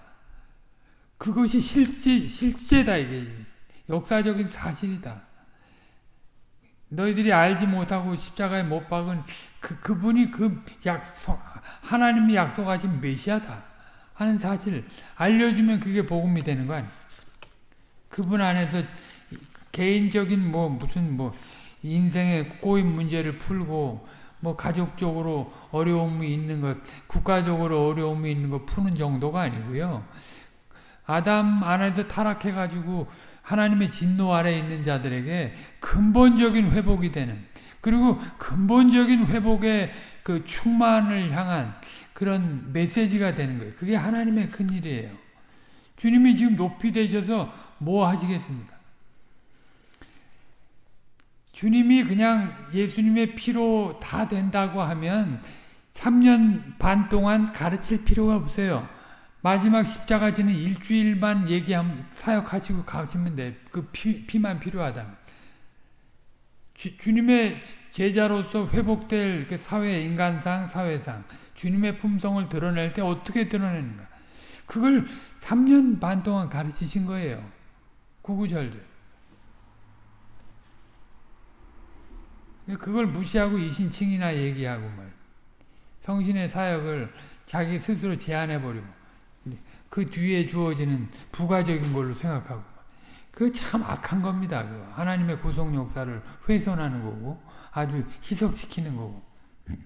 그것이 실제 실제다 이게 역사적인 사실이다. 너희들이 알지 못하고 십자가에 못 박은 그, 그분이 그 약속, 하나님이 약속하신 메시아다. 하는 사실 알려주면 그게 복음이 되는 거 아니야. 그분 안에서 개인적인 뭐 무슨 뭐 인생의 꼬인 문제를 풀고 뭐 가족적으로 어려움이 있는 것, 국가적으로 어려움이 있는 것 푸는 정도가 아니고요. 아담 안에서 타락해가지고 하나님의 진노 아래 있는 자들에게 근본적인 회복이 되는 그리고 근본적인 회복의 그 충만을 향한 그런 메시지가 되는 거예요. 그게 하나님의 큰 일이에요. 주님이 지금 높이 되셔서 뭐 하시겠습니까? 주님이 그냥 예수님의 피로 다 된다고 하면 3년 반 동안 가르칠 필요가 없어요. 마지막 십자가 지는 일주일만 얘기하면 사역하시고 가시면 돼. 그 피, 피만 필요하다면. 주, 주님의 제자로서 회복될 그 사회, 인간상, 사회상, 주님의 품성을 드러낼 때 어떻게 드러내는가. 그걸 3년 반 동안 가르치신 거예요. 구구절절. 그걸 무시하고 이신칭이나 얘기하고 말. 성신의 사역을 자기 스스로 제안해버리고. 그 뒤에 주어지는 부가적인 걸로 생각하고 그 참 악한 겁니다. 그 하나님의 구속 역사를 훼손하는 거고 아주 희석시키는 거고 (laughs)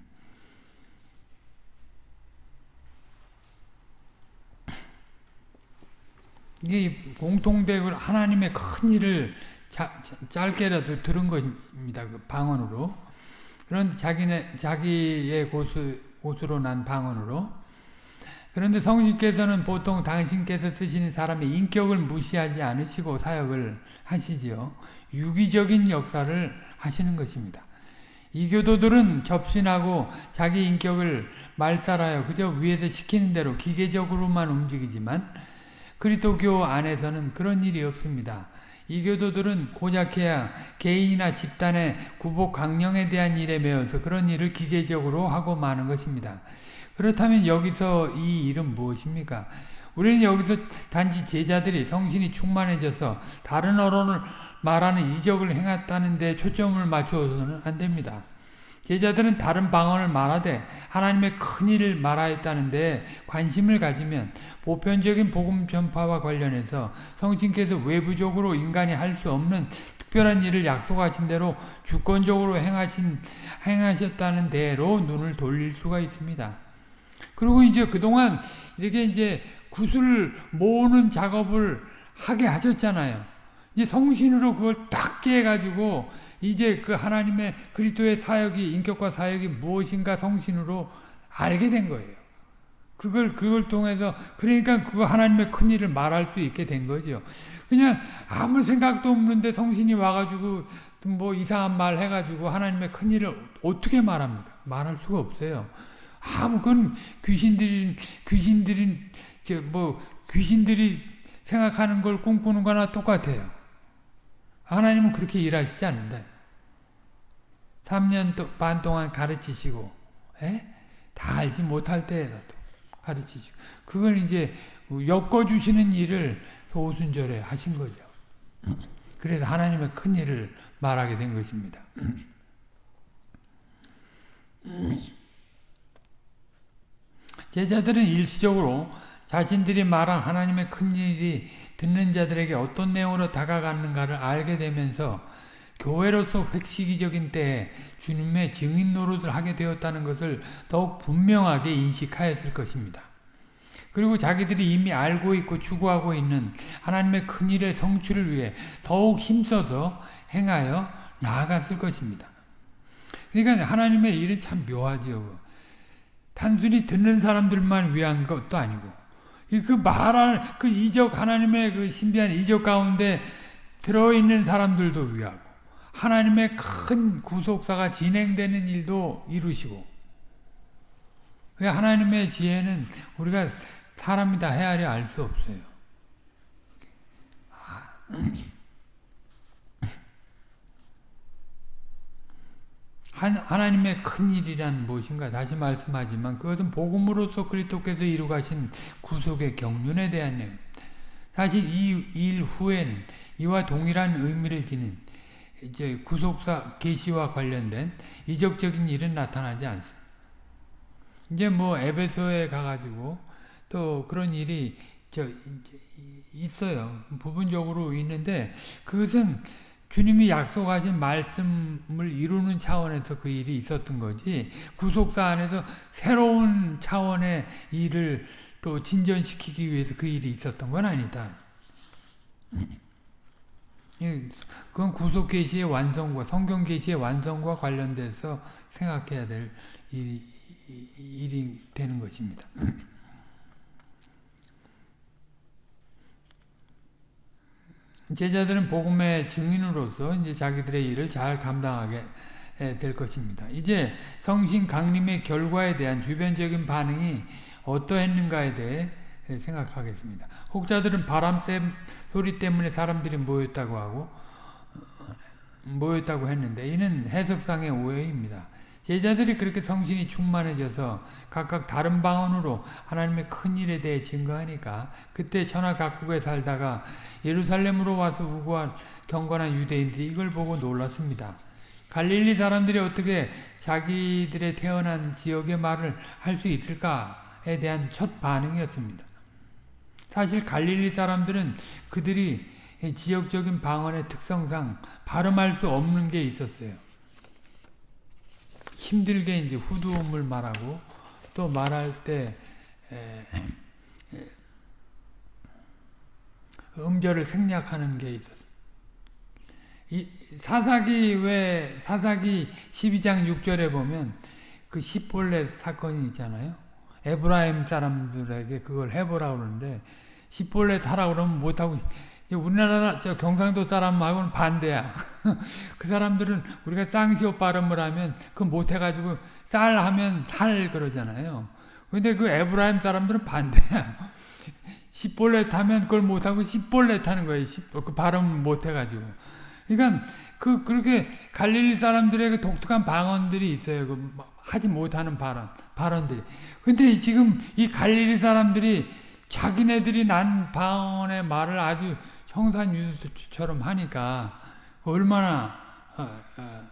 이게 공통되고 하나님의 큰 일을 자, 짧게라도 들은 것입니다. 그 방언으로 그런 자기네 자기의 곳을, 곳으로 난 방언으로 그런데 성신께서는 보통 당신께서 쓰시는 사람의 인격을 무시하지 않으시고 사역을 하시지요. 유기적인 역사를 하시는 것입니다. 이교도들은 접신하고 자기 인격을 말살하여 그저 위에서 시키는 대로 기계적으로만 움직이지만 그리스도교 안에서는 그런 일이 없습니다. 이교도들은 고작해야 개인이나 집단의 구복 강령에 대한 일에 매여서 그런 일을 기계적으로 하고 마는 것입니다. 그렇다면 여기서 이 일은 무엇입니까? 우리는 여기서 단지 제자들이 성신이 충만해져서 다른 어론을 말하는 이적을 행했다는 데 초점을 맞추어서는 안 됩니다. 제자들은 다른 방언을 말하되 하나님의 큰 일을 말하였다는데 관심을 가지면 보편적인 복음 전파와 관련해서 성신께서 외부적으로 인간이 할 수 없는 특별한 일을 약속하신 대로 주권적으로 행하신 행하셨다는 대로 눈을 돌릴 수가 있습니다. 그리고 이제 그동안 이렇게 이제 구슬 모으는 작업을 하게 하셨잖아요. 이제 성신으로 그걸 딱 깨가지고 이제 그 하나님의 그리스도의 사역이 인격과 사역이 무엇인가 성신으로 알게 된 거예요. 그걸 그걸 통해서 그러니까 그 하나님의 큰 일을 말할 수 있게 된 거죠. 그냥 아무 생각도 없는데 성신이 와가지고 뭐 이상한 말 해가지고 하나님의 큰 일을 어떻게 말합니까? 말할 수가 없어요. 아무 건 귀신들이 귀신들이 뭐 귀신들이 생각하는 걸 꿈꾸는 거나 똑같아요. 하나님은 그렇게 일하시지 않는다. 3년 반 동안 가르치시고 에? 다 알지 못할 때라도 가르치시고 그걸 이제 엮어주시는 일을 오순절에 하신 거죠. 그래서 하나님의 큰 일을 말하게 된 것입니다. 제자들은 일시적으로 자신들이 말한 하나님의 큰 일이 듣는 자들에게 어떤 내용으로 다가가는가를 알게 되면서 교회로서 획시기적인 때에 주님의 증인 노릇을 하게 되었다는 것을 더욱 분명하게 인식하였을 것입니다. 그리고 자기들이 이미 알고 있고 추구하고 있는 하나님의 큰 일의 성취를 위해 더욱 힘써서 행하여 나아갔을 것입니다. 그러니까 하나님의 일은 참 묘하지요. 단순히 듣는 사람들만 위한 것도 아니고 그 말할 그 이적 하나님의 그 신비한 이적 가운데 들어있는 사람들도 위하고 하나님의 큰 구속사가 진행되는 일도 이루시고 하나님의 지혜는 우리가 사람이 다 헤아려 알 수 없어요. 하나님의 큰 일이란 무엇인가 다시 말씀하지만 그것은 복음으로서 그리스도께서 이루가신 구속의 경륜에 대한 내용. 사실 이 일 후에는 이와 동일한 의미를 지닌 이제 구속사 계시와 관련된 이적적인 일은 나타나지 않습니다. 이제 뭐 에베소에 가가지고 또 그런 일이 저 있어요. 부분적으로 있는데 그것은 주님이 약속하신 말씀을 이루는 차원에서 그 일이 있었던 거지 구속사 안에서 새로운 차원의 일을 또 진전시키기 위해서 그 일이 있었던 건 아니다. 그건 구속 계시의 완성과 성경 계시의 완성과 관련돼서 생각해야 될 일이, 일이 되는 것입니다. 제자들은 복음의 증인으로서 이제 자기들의 일을 잘 감당하게 될 것입니다. 이제 성신 강림의 결과에 대한 주변적인 반응이 어떠했는가에 대해 생각하겠습니다. 혹자들은 바람 소리 때문에 사람들이 모였다고 하고 모였다고 했는데 이는 해석상의 오해입니다. 제자들이 그렇게 성신이 충만해져서 각각 다른 방언으로 하나님의 큰 일에 대해 증거하니까 그때 천하 각국에 살다가 예루살렘으로 와서 우고한 경건한 유대인들이 이걸 보고 놀랐습니다. 갈릴리 사람들이 어떻게 자기들의 태어난 지역의 말을 할 수 있을까에 대한 첫 반응이었습니다. 사실 갈릴리 사람들은 그들이 지역적인 방언의 특성상 발음할 수 없는 게 있었어요. 힘들게 이제 후두음을 말하고 또 말할 때 음절을 생략하는 게 있었어요. 이 사사기 왜 사사기 12장 6절에 보면 그 십볼레 사건이 있잖아요. 에브라임 사람들에게 그걸 해보라 그러는데 십볼레 하라 그러면 못하고 우리나라 저 경상도 사람하고는 반대야. (laughs) 그 사람들은 우리가 쌍시옷 발음을 하면 그 못해가지고 쌀 하면 살 그러잖아요. 근데 그 에브라임 사람들은 반대야. (laughs) 십볼렛 하면 그걸 못하고 십볼렛 하는 거예요. 그 발음 못해가지고. 그러니까 그 그렇게 갈릴리 사람들의 그 독특한 방언들이 있어요. 그 하지 못하는 발언 발언들이. 근데 지금 이 갈릴리 사람들이 자기네들이 난 방언의 말을 아주 청산유수처럼 하니까 얼마나 어, 어,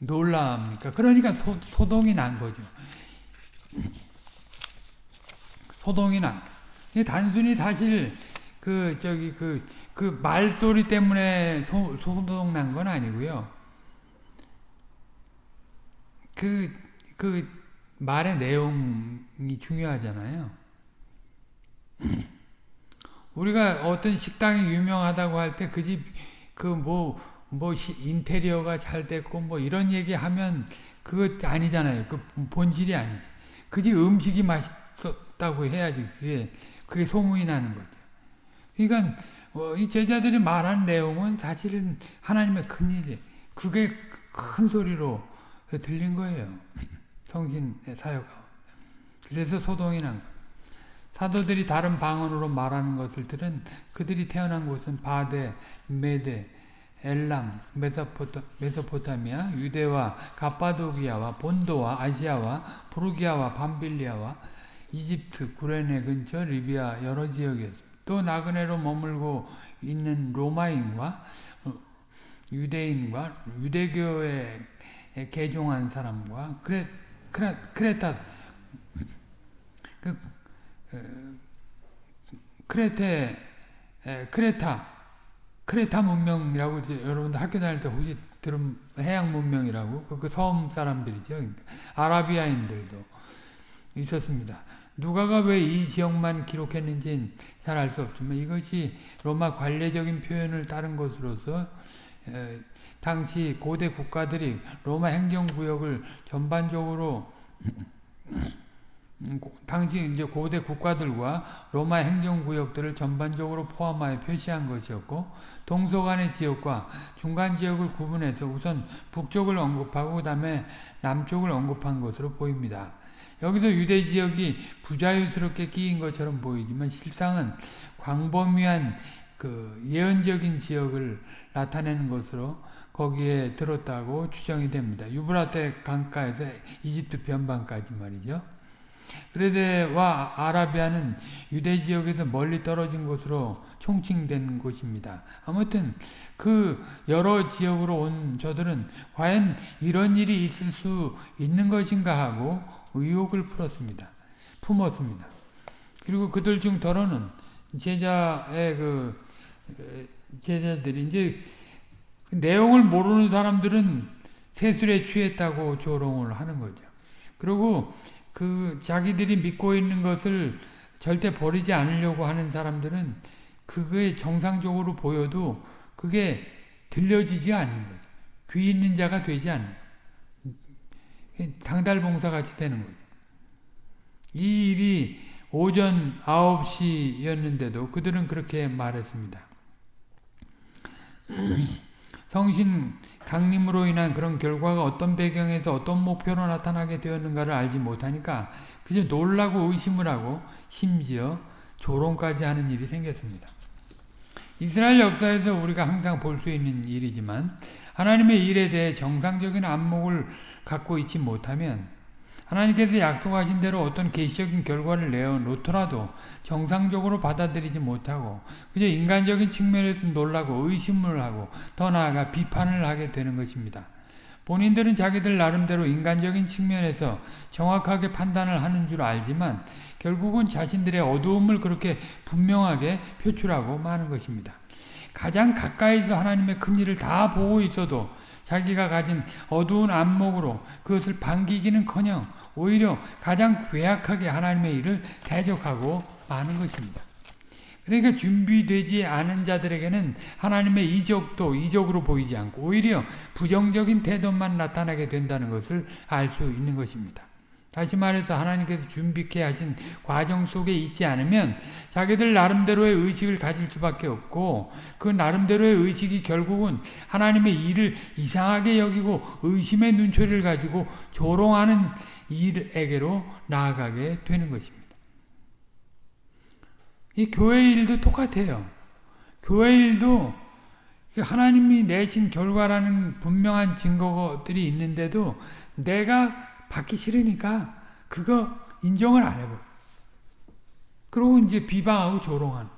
놀랍니까? 그러니까 소, 소동이 난 거죠. 소동이 난. 단순히 사실 그 저기 그 그 말소리 때문에 소, 소동 난 건 아니고요. 그, 그 말의 내용이 중요하잖아요. 우리가 어떤 식당이 유명하다고 할 때 그 집그뭐뭐 인테리어가 잘 됐고 뭐 이런 얘기 하면 그것 아니잖아요. 그 본질이 아니지. 그 집 음식이 맛있었다고 해야지 그게 그게 소문이 나는 거죠. 그러니까 어, 이 제자들이 말한 내용은 사실은 하나님의 큰 일이 그게 큰 소리로 들린 거예요. (clears throat) 성신의 사역. 그래서 소동이 난 거예요. 사도들이 다른 방언으로 말하는 것을 들은 그들이 태어난 곳은 바대, 메대, 엘람, 메소포타, 메소포타미아, 유대와 갑바도기아와 본도와 아시아와 브루기아와 밤빌리아와 이집트, 구레네 근처 리비아 여러 지역이었습니다. 또 나그네로 머물고 있는 로마인과 어, 유대인과 유대교에 개종한 사람과 크레, 크레, 크레타 그, 크레테 크레타 크레타 문명이라고 여러분들 학교 다닐 때 혹시 들은 해양 문명이라고 그, 그섬 사람들이죠. 그러니까 아라비아인들도 있었습니다. 누가가 왜 이 지역만 기록했는지는 잘 알 수 없지만 이것이 로마 관례적인 표현을 따른 것으로서 에, 당시 고대 국가들이 로마 행정구역을 전반적으로 음, 당시 이제 고대 국가들과 로마 행정구역들을 전반적으로 포함하여 표시한 것이었고 동서간의 지역과 중간 지역을 구분해서 우선 북쪽을 언급하고 그 다음에 남쪽을 언급한 것으로 보입니다. 여기서 유대 지역이 부자유스럽게 끼인 것처럼 보이지만 실상은 광범위한 그 예언적인 지역을 나타내는 것으로 거기에 들었다고 추정이 됩니다. 유브라테 강가에서 이집트 변방까지 말이죠. 그레데와 아라비아는 유대 지역에서 멀리 떨어진 곳으로 총칭된 곳입니다. 아무튼 그 여러 지역으로 온 저들은 과연 이런 일이 있을 수 있는 것인가 하고 의혹을 풀었습니다. 품었습니다. 그리고 그들 중 더러는 제자의 그 제자들이 이제 그 내용을 모르는 사람들은 세술에 취했다고 조롱을 하는 거죠. 그리고 그 자기들이 믿고 있는 것을 절대 버리지 않으려고 하는 사람들은 그게 정상적으로 보여도 그게 들려지지 않는 거죠. 귀 있는 자가 되지 않는 당달봉사 같이 되는 거죠. 이 일이 오전 9시였는데도 그들은 그렇게 말했습니다. (clears throat) 성신 강림으로 인한 그런 결과가 어떤 배경에서 어떤 목표로 나타나게 되었는가를 알지 못하니까 그저 놀라고 의심을 하고 심지어 조롱까지 하는 일이 생겼습니다. 이스라엘 역사에서 우리가 항상 볼 수 있는 일이지만 하나님의 일에 대해 정상적인 안목을 갖고 있지 못하면 하나님께서 약속하신 대로 어떤 계시적인 결과를 내어놓더라도 정상적으로 받아들이지 못하고 그저 인간적인 측면에서 놀라고 의심을 하고 더 나아가 비판을 하게 되는 것입니다. 본인들은 자기들 나름대로 인간적인 측면에서 정확하게 판단을 하는 줄 알지만 결국은 자신들의 어두움을 그렇게 분명하게 표출하고 마는 것입니다. 가장 가까이서 하나님의 큰 일을 다 보고 있어도 자기가 가진 어두운 안목으로 그것을 반기기는커녕 오히려 가장 괴악하게 하나님의 일을 대적하고 마는 것입니다. 그러니까 준비되지 않은 자들에게는 하나님의 이적도 이적으로 보이지 않고 오히려 부정적인 태도만 나타나게 된다는 것을 알 수 있는 것입니다. 다시 말해서 하나님께서 준비케 하신 과정 속에 있지 않으면 자기들 나름대로의 의식을 가질 수밖에 없고 그 나름대로의 의식이 결국은 하나님의 일을 이상하게 여기고 의심의 눈초리를 가지고 조롱하는 일에게로 나아가게 되는 것입니다. 이 교회 일도 똑같아요. 교회 일도 하나님이 내신 결과라는 분명한 증거들이 있는데도 내가 받기 싫으니까 그거 인정을 안 해버려. 그러고 이제 비방하고 조롱하는.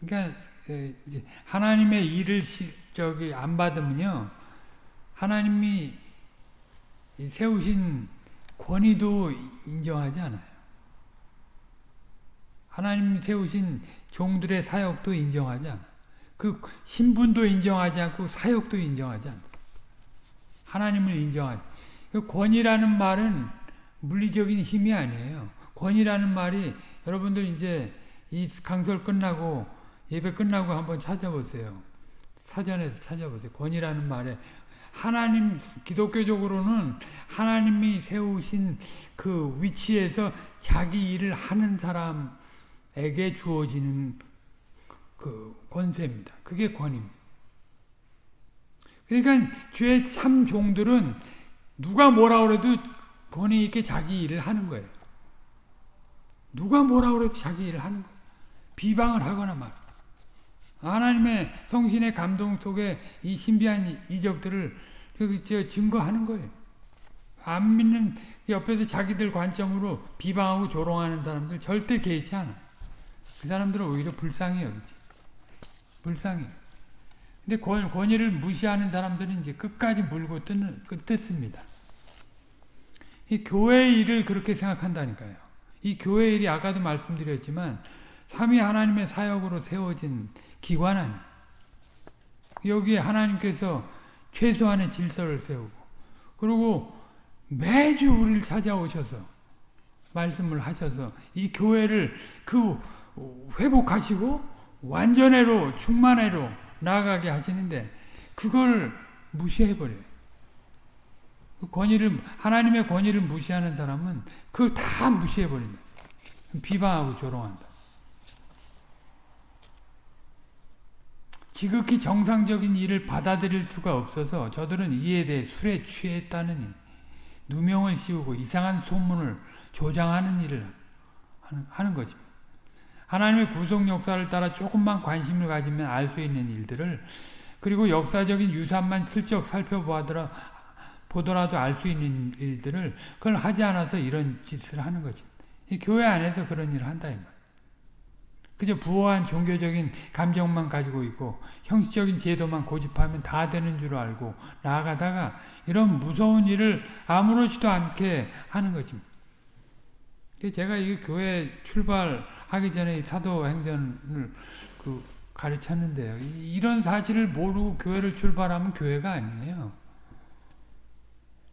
그러니까 하나님의 일을 저기 안 받으면요 하나님이 세우신 권위도 인정하지 않아요. 하나님 세우신 종들의 사역도 인정하지 않아요. 그 신분도 인정하지 않고 사역도 인정하지 않아요. 하나님을 인정하지. 그 권위라는 말은 물리적인 힘이 아니에요. 권위라는 말이 여러분들 이제 이 강설 끝나고 예배 끝나고 한번 찾아보세요. 사전에서 찾아보세요. 권위라는 말에 하나님 기독교적으로는 하나님이 세우신 그 위치에서 자기 일을 하는 사람에게 주어지는 그 권세입니다. 그게 권입니다. 그러니까 주의 참 종들은 누가 뭐라 그래도 권위 있게 자기 일을 하는 거예요. 누가 뭐라 그래도 자기 일을 하는 거예요. 비방을 하거나 말. 하나님의 성신의 감동 속에 이 신비한 이적들을 그 증거하는 거예요. 안 믿는 옆에서 자기들 관점으로 비방하고 조롱하는 사람들 절대 개의치 않아. 그 사람들은 오히려 불쌍해요. 불쌍해. 근데 권, 권위를 무시하는 사람들은 이제 끝까지 물고 뜯는, 뜯습니다. 이 교회 일을 그렇게 생각한다니까요. 이 교회 일이 아까도 말씀드렸지만 삼위 하나님의 사역으로 세워진 기관 아니 여기에 하나님께서 최소한의 질서를 세우고 그리고 매주 우리를 찾아오셔서 말씀을 하셔서 이 교회를 그 회복하시고 완전해로 충만해로 나아가게 하시는데 그걸 무시해버려요. 그 권위를 하나님의 권위를 무시하는 사람은 그걸 다 무시해버린다. 비방하고 조롱한다. 지극히 정상적인 일을 받아들일 수가 없어서 저들은 이에 대해 술에 취했다느니 누명을 씌우고 이상한 소문을 조장하는 일을 하는, 하는 것입니다. 하나님의 구속 역사를 따라 조금만 관심을 가지면 알 수 있는 일들을 그리고 역사적인 유산만 슬쩍 살펴보더라 보더라도 알 수 있는 일들을 그걸 하지 않아서 이런 짓을 하는 거지. 교회 안에서 그런 일을 한다 이 말. 그저 부호한 종교적인 감정만 가지고 있고 형식적인 제도만 고집하면 다 되는 줄 알고 나아가다가 이런 무서운 일을 아무렇지도 않게 하는 것입니다. 제가 이 교회 출발하기 전에 사도 행전을 그 가르쳤는데요. 이런 사실을 모르고 교회를 출발하면 교회가 아니에요.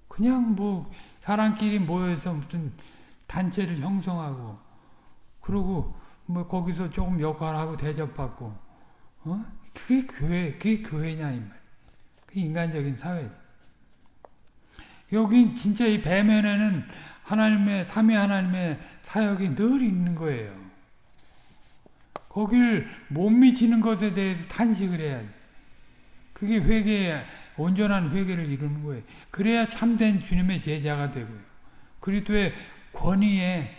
그냥 뭐 사람끼리 모여서 무슨 단체를 형성하고 그러고 뭐 거기서 조금 역할하고 대접받고 어? 그게 교회 그게 교회냐 이 말. 그 인간적인 사회. 여기 진짜 이 배면에는 하나님의 삼위 하나님의 사역이 늘 있는 거예요. 거길 못 미치는 것에 대해서 탄식을 해야지. 그게 회개 온전한 회개를 이루는 거예요. 그래야 참된 주님의 제자가 되고요. 그리스도의 권위에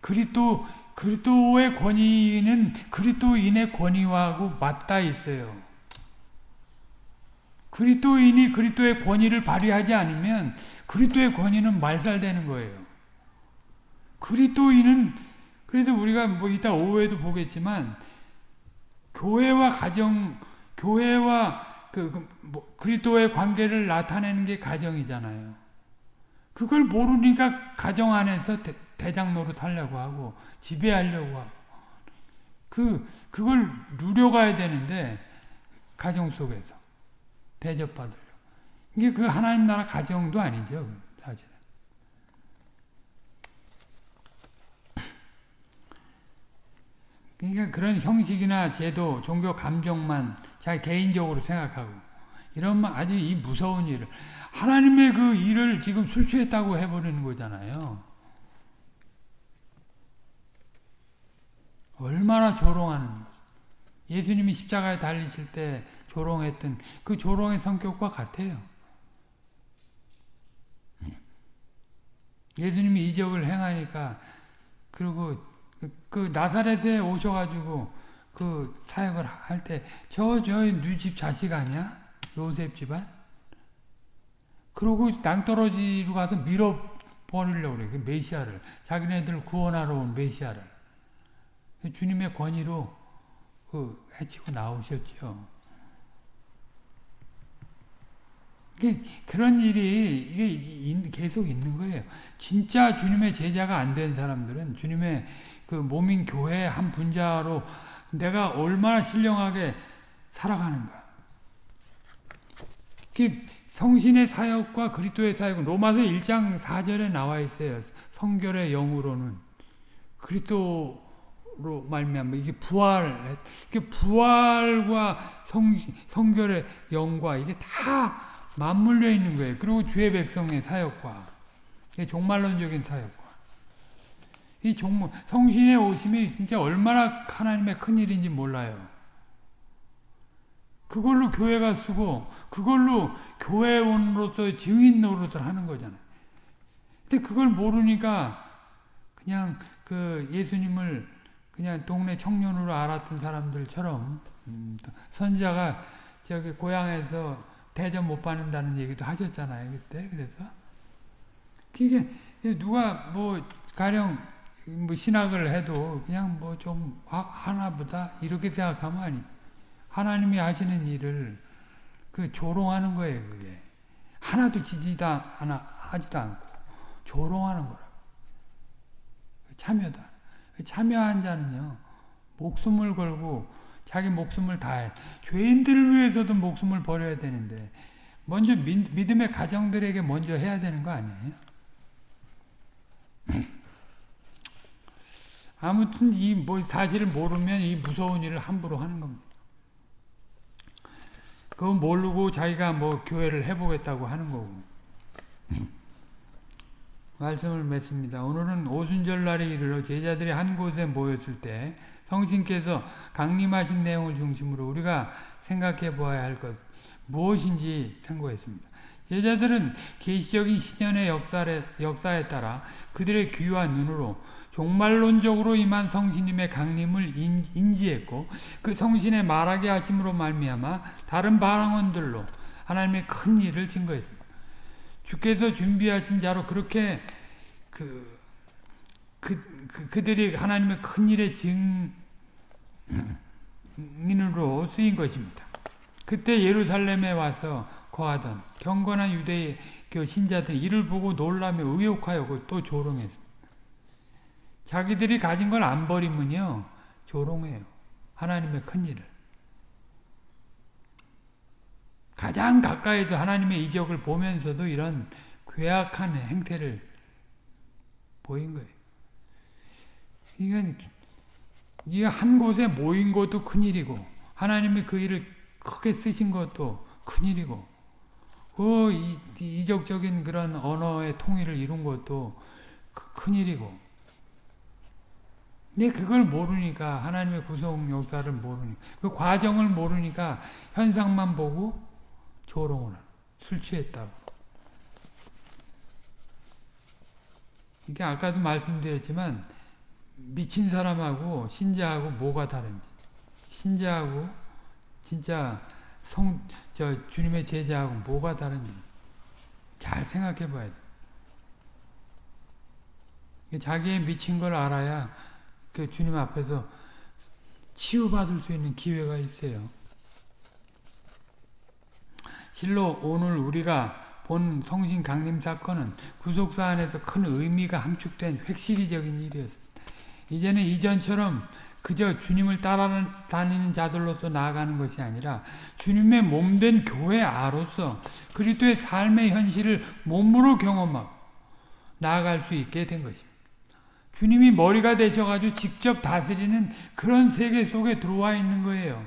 그리스도 그리스도의 권위는 그리스도인의 권위하고 맞닿아 있어요. 그리스도인이 그리스도의 권위를 발휘하지 않으면 그리스도의 권위는 말살되는 거예요. 그리스도인은 그래서 우리가 뭐 이따 오후에도 보겠지만 교회와 가정 교회와 그, 그 뭐 그리스도의 관계를 나타내는 게 가정이잖아요. 그걸 모르니까 가정 안에서 대장 노릇 하려고 하고 지배하려고 하고. 그 그걸 누려가야 되는데 가정 속에서. 대접받으려 이게 그 하나님 나라 가정도 아니죠 사실은. 그러니까 그런 형식이나 제도 종교 감정만 자기 개인적으로 생각하고 이런 아주 이 무서운 일을. 하나님의 그 일을 지금 술 취했다고 해버리는 거잖아요. 얼마나 조롱하는 것. 예수님이 십자가에 달리실 때 조롱했던 그 조롱의 성격과 같아요. 예수님이 이적을 행하니까 그리고 그, 그 나사렛에 오셔가지고 그 사역을 할 때 저저 누집 자식 아니야? 요셉 집안? 그러고 낭떠러지로 가서 밀어버리려고 그래. 그 메시아를. 자기네들 구원하러 온 메시아를. 주님의 권위로 그 해치고 나오셨죠. 그런 일이 이게 계속 있는 거예요. 진짜 주님의 제자가 안 된 사람들은 주님의 그 몸인 교회 한 분자로 내가 얼마나 신령하게 살아가는가. 성신의 사역과 그리스도의 사역은 로마서 1장 4절에 나와 있어요. 성결의 영으로는 그리스도 로 말미암아 이게 부활, 이게 부활과 성 성결의 영과 이게 다 맞물려 있는 거예요. 그리고 주의 백성의 사역과 종말론적인 사역과 이 종, 성신의 오심이 진짜 얼마나 하나님의 큰 일인지 몰라요. 그걸로 교회가 쓰고 그걸로 교회원으로서 증인 노릇을 하는 거잖아요. 근데 그걸 모르니까 그냥 그 예수님을 그냥 동네 청년으로 알았던 사람들처럼 음, 선자가 저기 고향에서 대접 못 받는다는 얘기도 하셨잖아요 그때. 그래서. 그게 누가 뭐 가령 뭐 신학을 해도 그냥 뭐 좀 하나보다 이렇게 생각하면 아니 하나님이 하시는 일을 그 조롱하는 거예요 그게. 하나도 지지도 않아 하지도 않고 조롱하는 거라 참여다 참여한 자는요 목숨을 걸고 자기 목숨을 다해 죄인들을 위해서도 목숨을 버려야 되는데 먼저 믿, 믿음의 가정들에게 먼저 해야 되는 거 아니에요? 아무튼 이 뭐 사실을 모르면 이 무서운 일을 함부로 하는 겁니다. 그거 모르고 자기가 뭐 교회를 해보겠다고 하는 거고. 말씀을 맺습니다. 오늘은 오순절 날에 이르러 제자들이 한 곳에 모였을 때 성신께서 강림하신 내용을 중심으로 우리가 생각해 보아야 할 것 무엇인지 생각했습니다. 제자들은 계시적인 신년의 역사에, 역사에 따라 그들의 귀와 눈으로 종말론적으로 임한 성신님의 강림을 인지했고 그 성신의 말하게 하심으로 말미암아 다른 바랑원들로 하나님의 큰 일을 증거했습니다. 주께서 준비하신 자로 그렇게 그, 그, 그 그들이 하나님의 큰 일의 증인으로 쓰인 것입니다. 그때 예루살렘에 와서 거하던 경건한 유대교 신자들이 이를 보고 놀라며 의혹하여 또 조롱했습니다. 자기들이 가진 걸 안 버리면요 조롱해요. 하나님의 큰 일을. 가장 가까이서 하나님의 이적을 보면서도 이런 괴악한 행태를 보인 거예요. 이건 한 곳에 모인 것도 큰일이고 하나님이 그 일을 크게 쓰신 것도 큰일이고 그 이적적인 그런 언어의 통일을 이룬 것도 큰일이고 근데 그걸 모르니까 하나님의 구속 역사를 모르니까 그 과정을 모르니까 현상만 보고 조롱을 술 취했다고 이게 아까도 말씀드렸지만 미친 사람하고 신자하고 뭐가 다른지 신자하고 진짜 성, 저 주님의 제자하고 뭐가 다른지 잘 생각해 봐야 돼. 자기의 미친 걸 알아야 그 주님 앞에서 치유받을 수 있는 기회가 있어요. 실로 오늘 우리가 본 성신 강림 사건은 구속사 안에서 큰 의미가 함축된 획시기적인 일이었습니다. 이제는 이전처럼 그저 주님을 따라다니는 자들로서 나아가는 것이 아니라 주님의 몸된 교회 아로서 그리스도의 삶의 현실을 몸으로 경험하고 나아갈 수 있게 된 것입니다. 주님이 머리가 되셔가지고 직접 다스리는 그런 세계 속에 들어와 있는 거예요.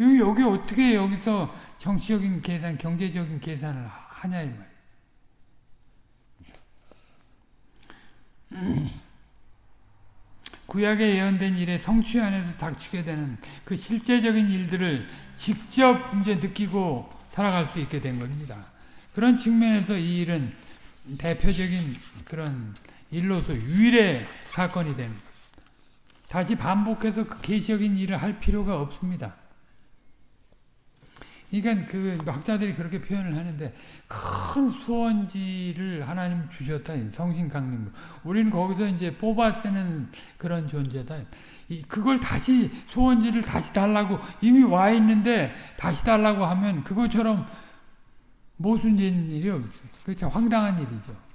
여기, 어떻게 여기서 정치적인 계산, 경제적인 계산을 하냐, 이 말. 구약에 예언된 일에 성취 안에서 닥치게 되는 그 실제적인 일들을 직접 이제 느끼고 살아갈 수 있게 된 겁니다. 그런 측면에서 이 일은 대표적인 그런 일로서 유일의 사건이 됩니다. 다시 반복해서 그 계시적인 일을 할 필요가 없습니다. 그러니까 그 학자들이 그렇게 표현을 하는데 큰 수원지를 하나님 주셨다 성신 강림으로 우리는 거기서 이제 뽑아 쓰는 그런 존재다. 그걸 다시 수원지를 다시 달라고 이미 와 있는데 다시 달라고 하면 그것처럼 모순된 일이 없어요. 그참 황당한 일이죠.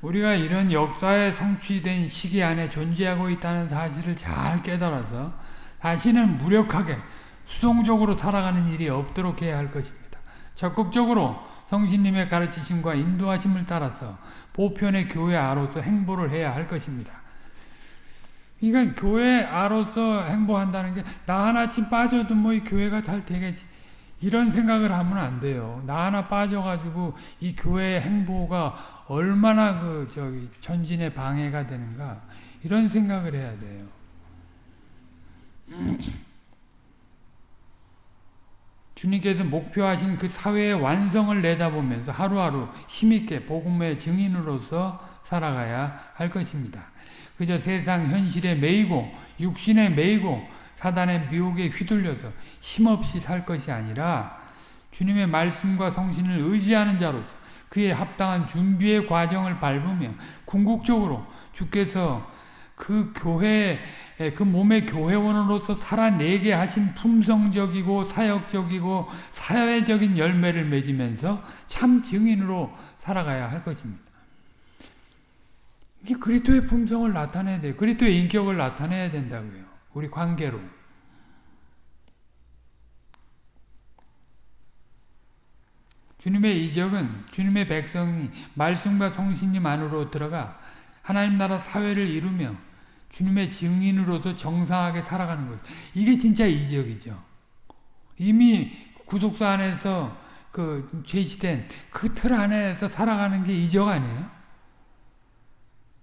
우리가 이런 역사에 성취된 시기 안에 존재하고 있다는 사실을 잘 깨달아서 다시는 무력하게 수동적으로 살아가는 일이 없도록 해야 할 것입니다. 적극적으로 성신님의 가르치심과 인도하심을 따라서 보편의 교회 아로서 행보를 해야 할 것입니다. 그러니까 교회 아로서 행보한다는 게 나 하나쯤 빠져도 뭐 이 교회가 잘 되겠지. 이런 생각을 하면 안 돼요. 나 하나 빠져가지고 이 교회의 행보가 얼마나 그 저기 전진의 방해가 되는가 이런 생각을 해야 돼요. 주님께서 목표하신 그 사회의 완성을 내다보면서 하루하루 힘있게 복음의 증인으로서 살아가야 할 것입니다. 그저 세상 현실에 매이고 육신에 매이고 사단의 미혹에 휘둘려서 힘없이 살 것이 아니라 주님의 말씀과 성신을 의지하는 자로서 그에 합당한 준비의 과정을 밟으며 궁극적으로 주께서 그 교회 그 몸의 교회원으로서 살아내게 하신 품성적이고 사역적이고 사회적인 열매를 맺으면서 참 증인으로 살아가야 할 것입니다. 이게 그리스도의 품성을 나타내야 돼요. 그리스도의 인격을 나타내야 된다고요. 우리 관계로. 주님의 이적은 주님의 백성이 말씀과 성신님 안으로 들어가 하나님 나라 사회를 이루며 주님의 증인으로서 정상하게 살아가는 거예요. 이게 진짜 이적이죠. 이미 구속사 안에서 그 제시된 그 틀 안에서 살아가는 게 이적 아니에요?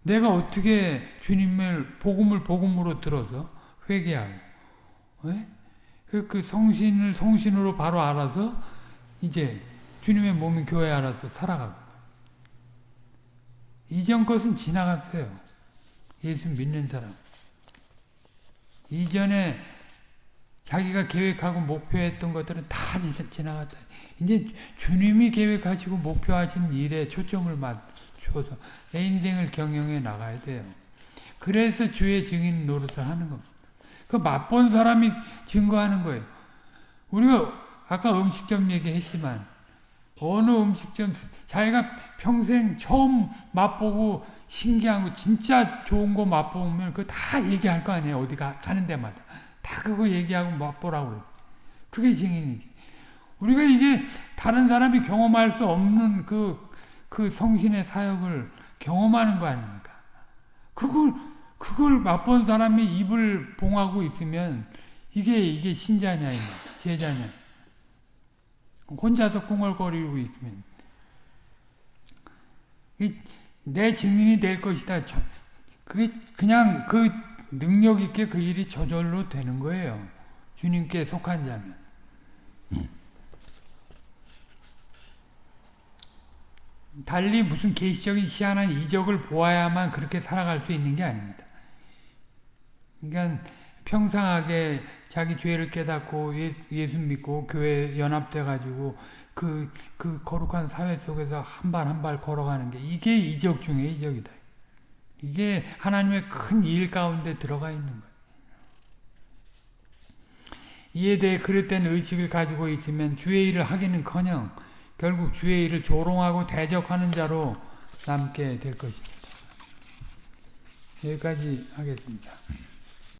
내가 어떻게 주님을 복음을 복음으로 들어서 회개하고 네? 그 성신을 성신으로 바로 알아서 이제 주님의 몸인 교회 알아서 살아가고 이전 것은 지나갔어요. 예수 믿는 사람. 이전에 자기가 계획하고 목표했던 것들은 다 지나갔다. 이제 주님이 계획하시고 목표하신 일에 초점을 맞춰서 내 인생을 경영해 나가야 돼요. 그래서 주의 증인 노릇을 하는 겁니다. 그 맛본 사람이 증거하는 거예요. 우리가 아까 음식점 얘기했지만 어느 음식점 자기가 평생 처음 맛보고 신기한 거 진짜 좋은 거 맛보면 그거 다 얘기할 거 아니에요. 어디 가, 가는 데마다. 다 그거 얘기하고 맛보라고 그게 증인이지. 우리가 이게 다른 사람이 경험할 수 없는 그, 그 성신의 사역을 경험하는 거 아닙니까? 그걸, 그걸 맛본 사람이 입을 봉하고 있으면 이게, 이게 신자냐, 제자냐. 혼자서 콩얼거리고 있으면 내 증인이 될 것이다. 그게 그냥 그 능력 있게 그 일이 저절로 되는 거예요. 주님께 속한 자면. 달리 무슨 계시적인 희한한 이적을 보아야만 그렇게 살아갈 수 있는 게 아닙니다. 그러니까 평상하게 자기 죄를 깨닫고 예 수 믿고 교회 연합돼 가지고 그, 그 거룩한 사회 속에서 한 발 한 발 걸어가는 게 이게 이적 중에 이적이다. 이게 하나님의 큰 일 가운데 들어가 있는 거예요. 이에 대해 그릇된 의식을 가지고 있으면 주의 일을 하기는커녕 결국 주의 일을 조롱하고 대적하는 자로 남게 될 것입니다. 여기까지 하겠습니다.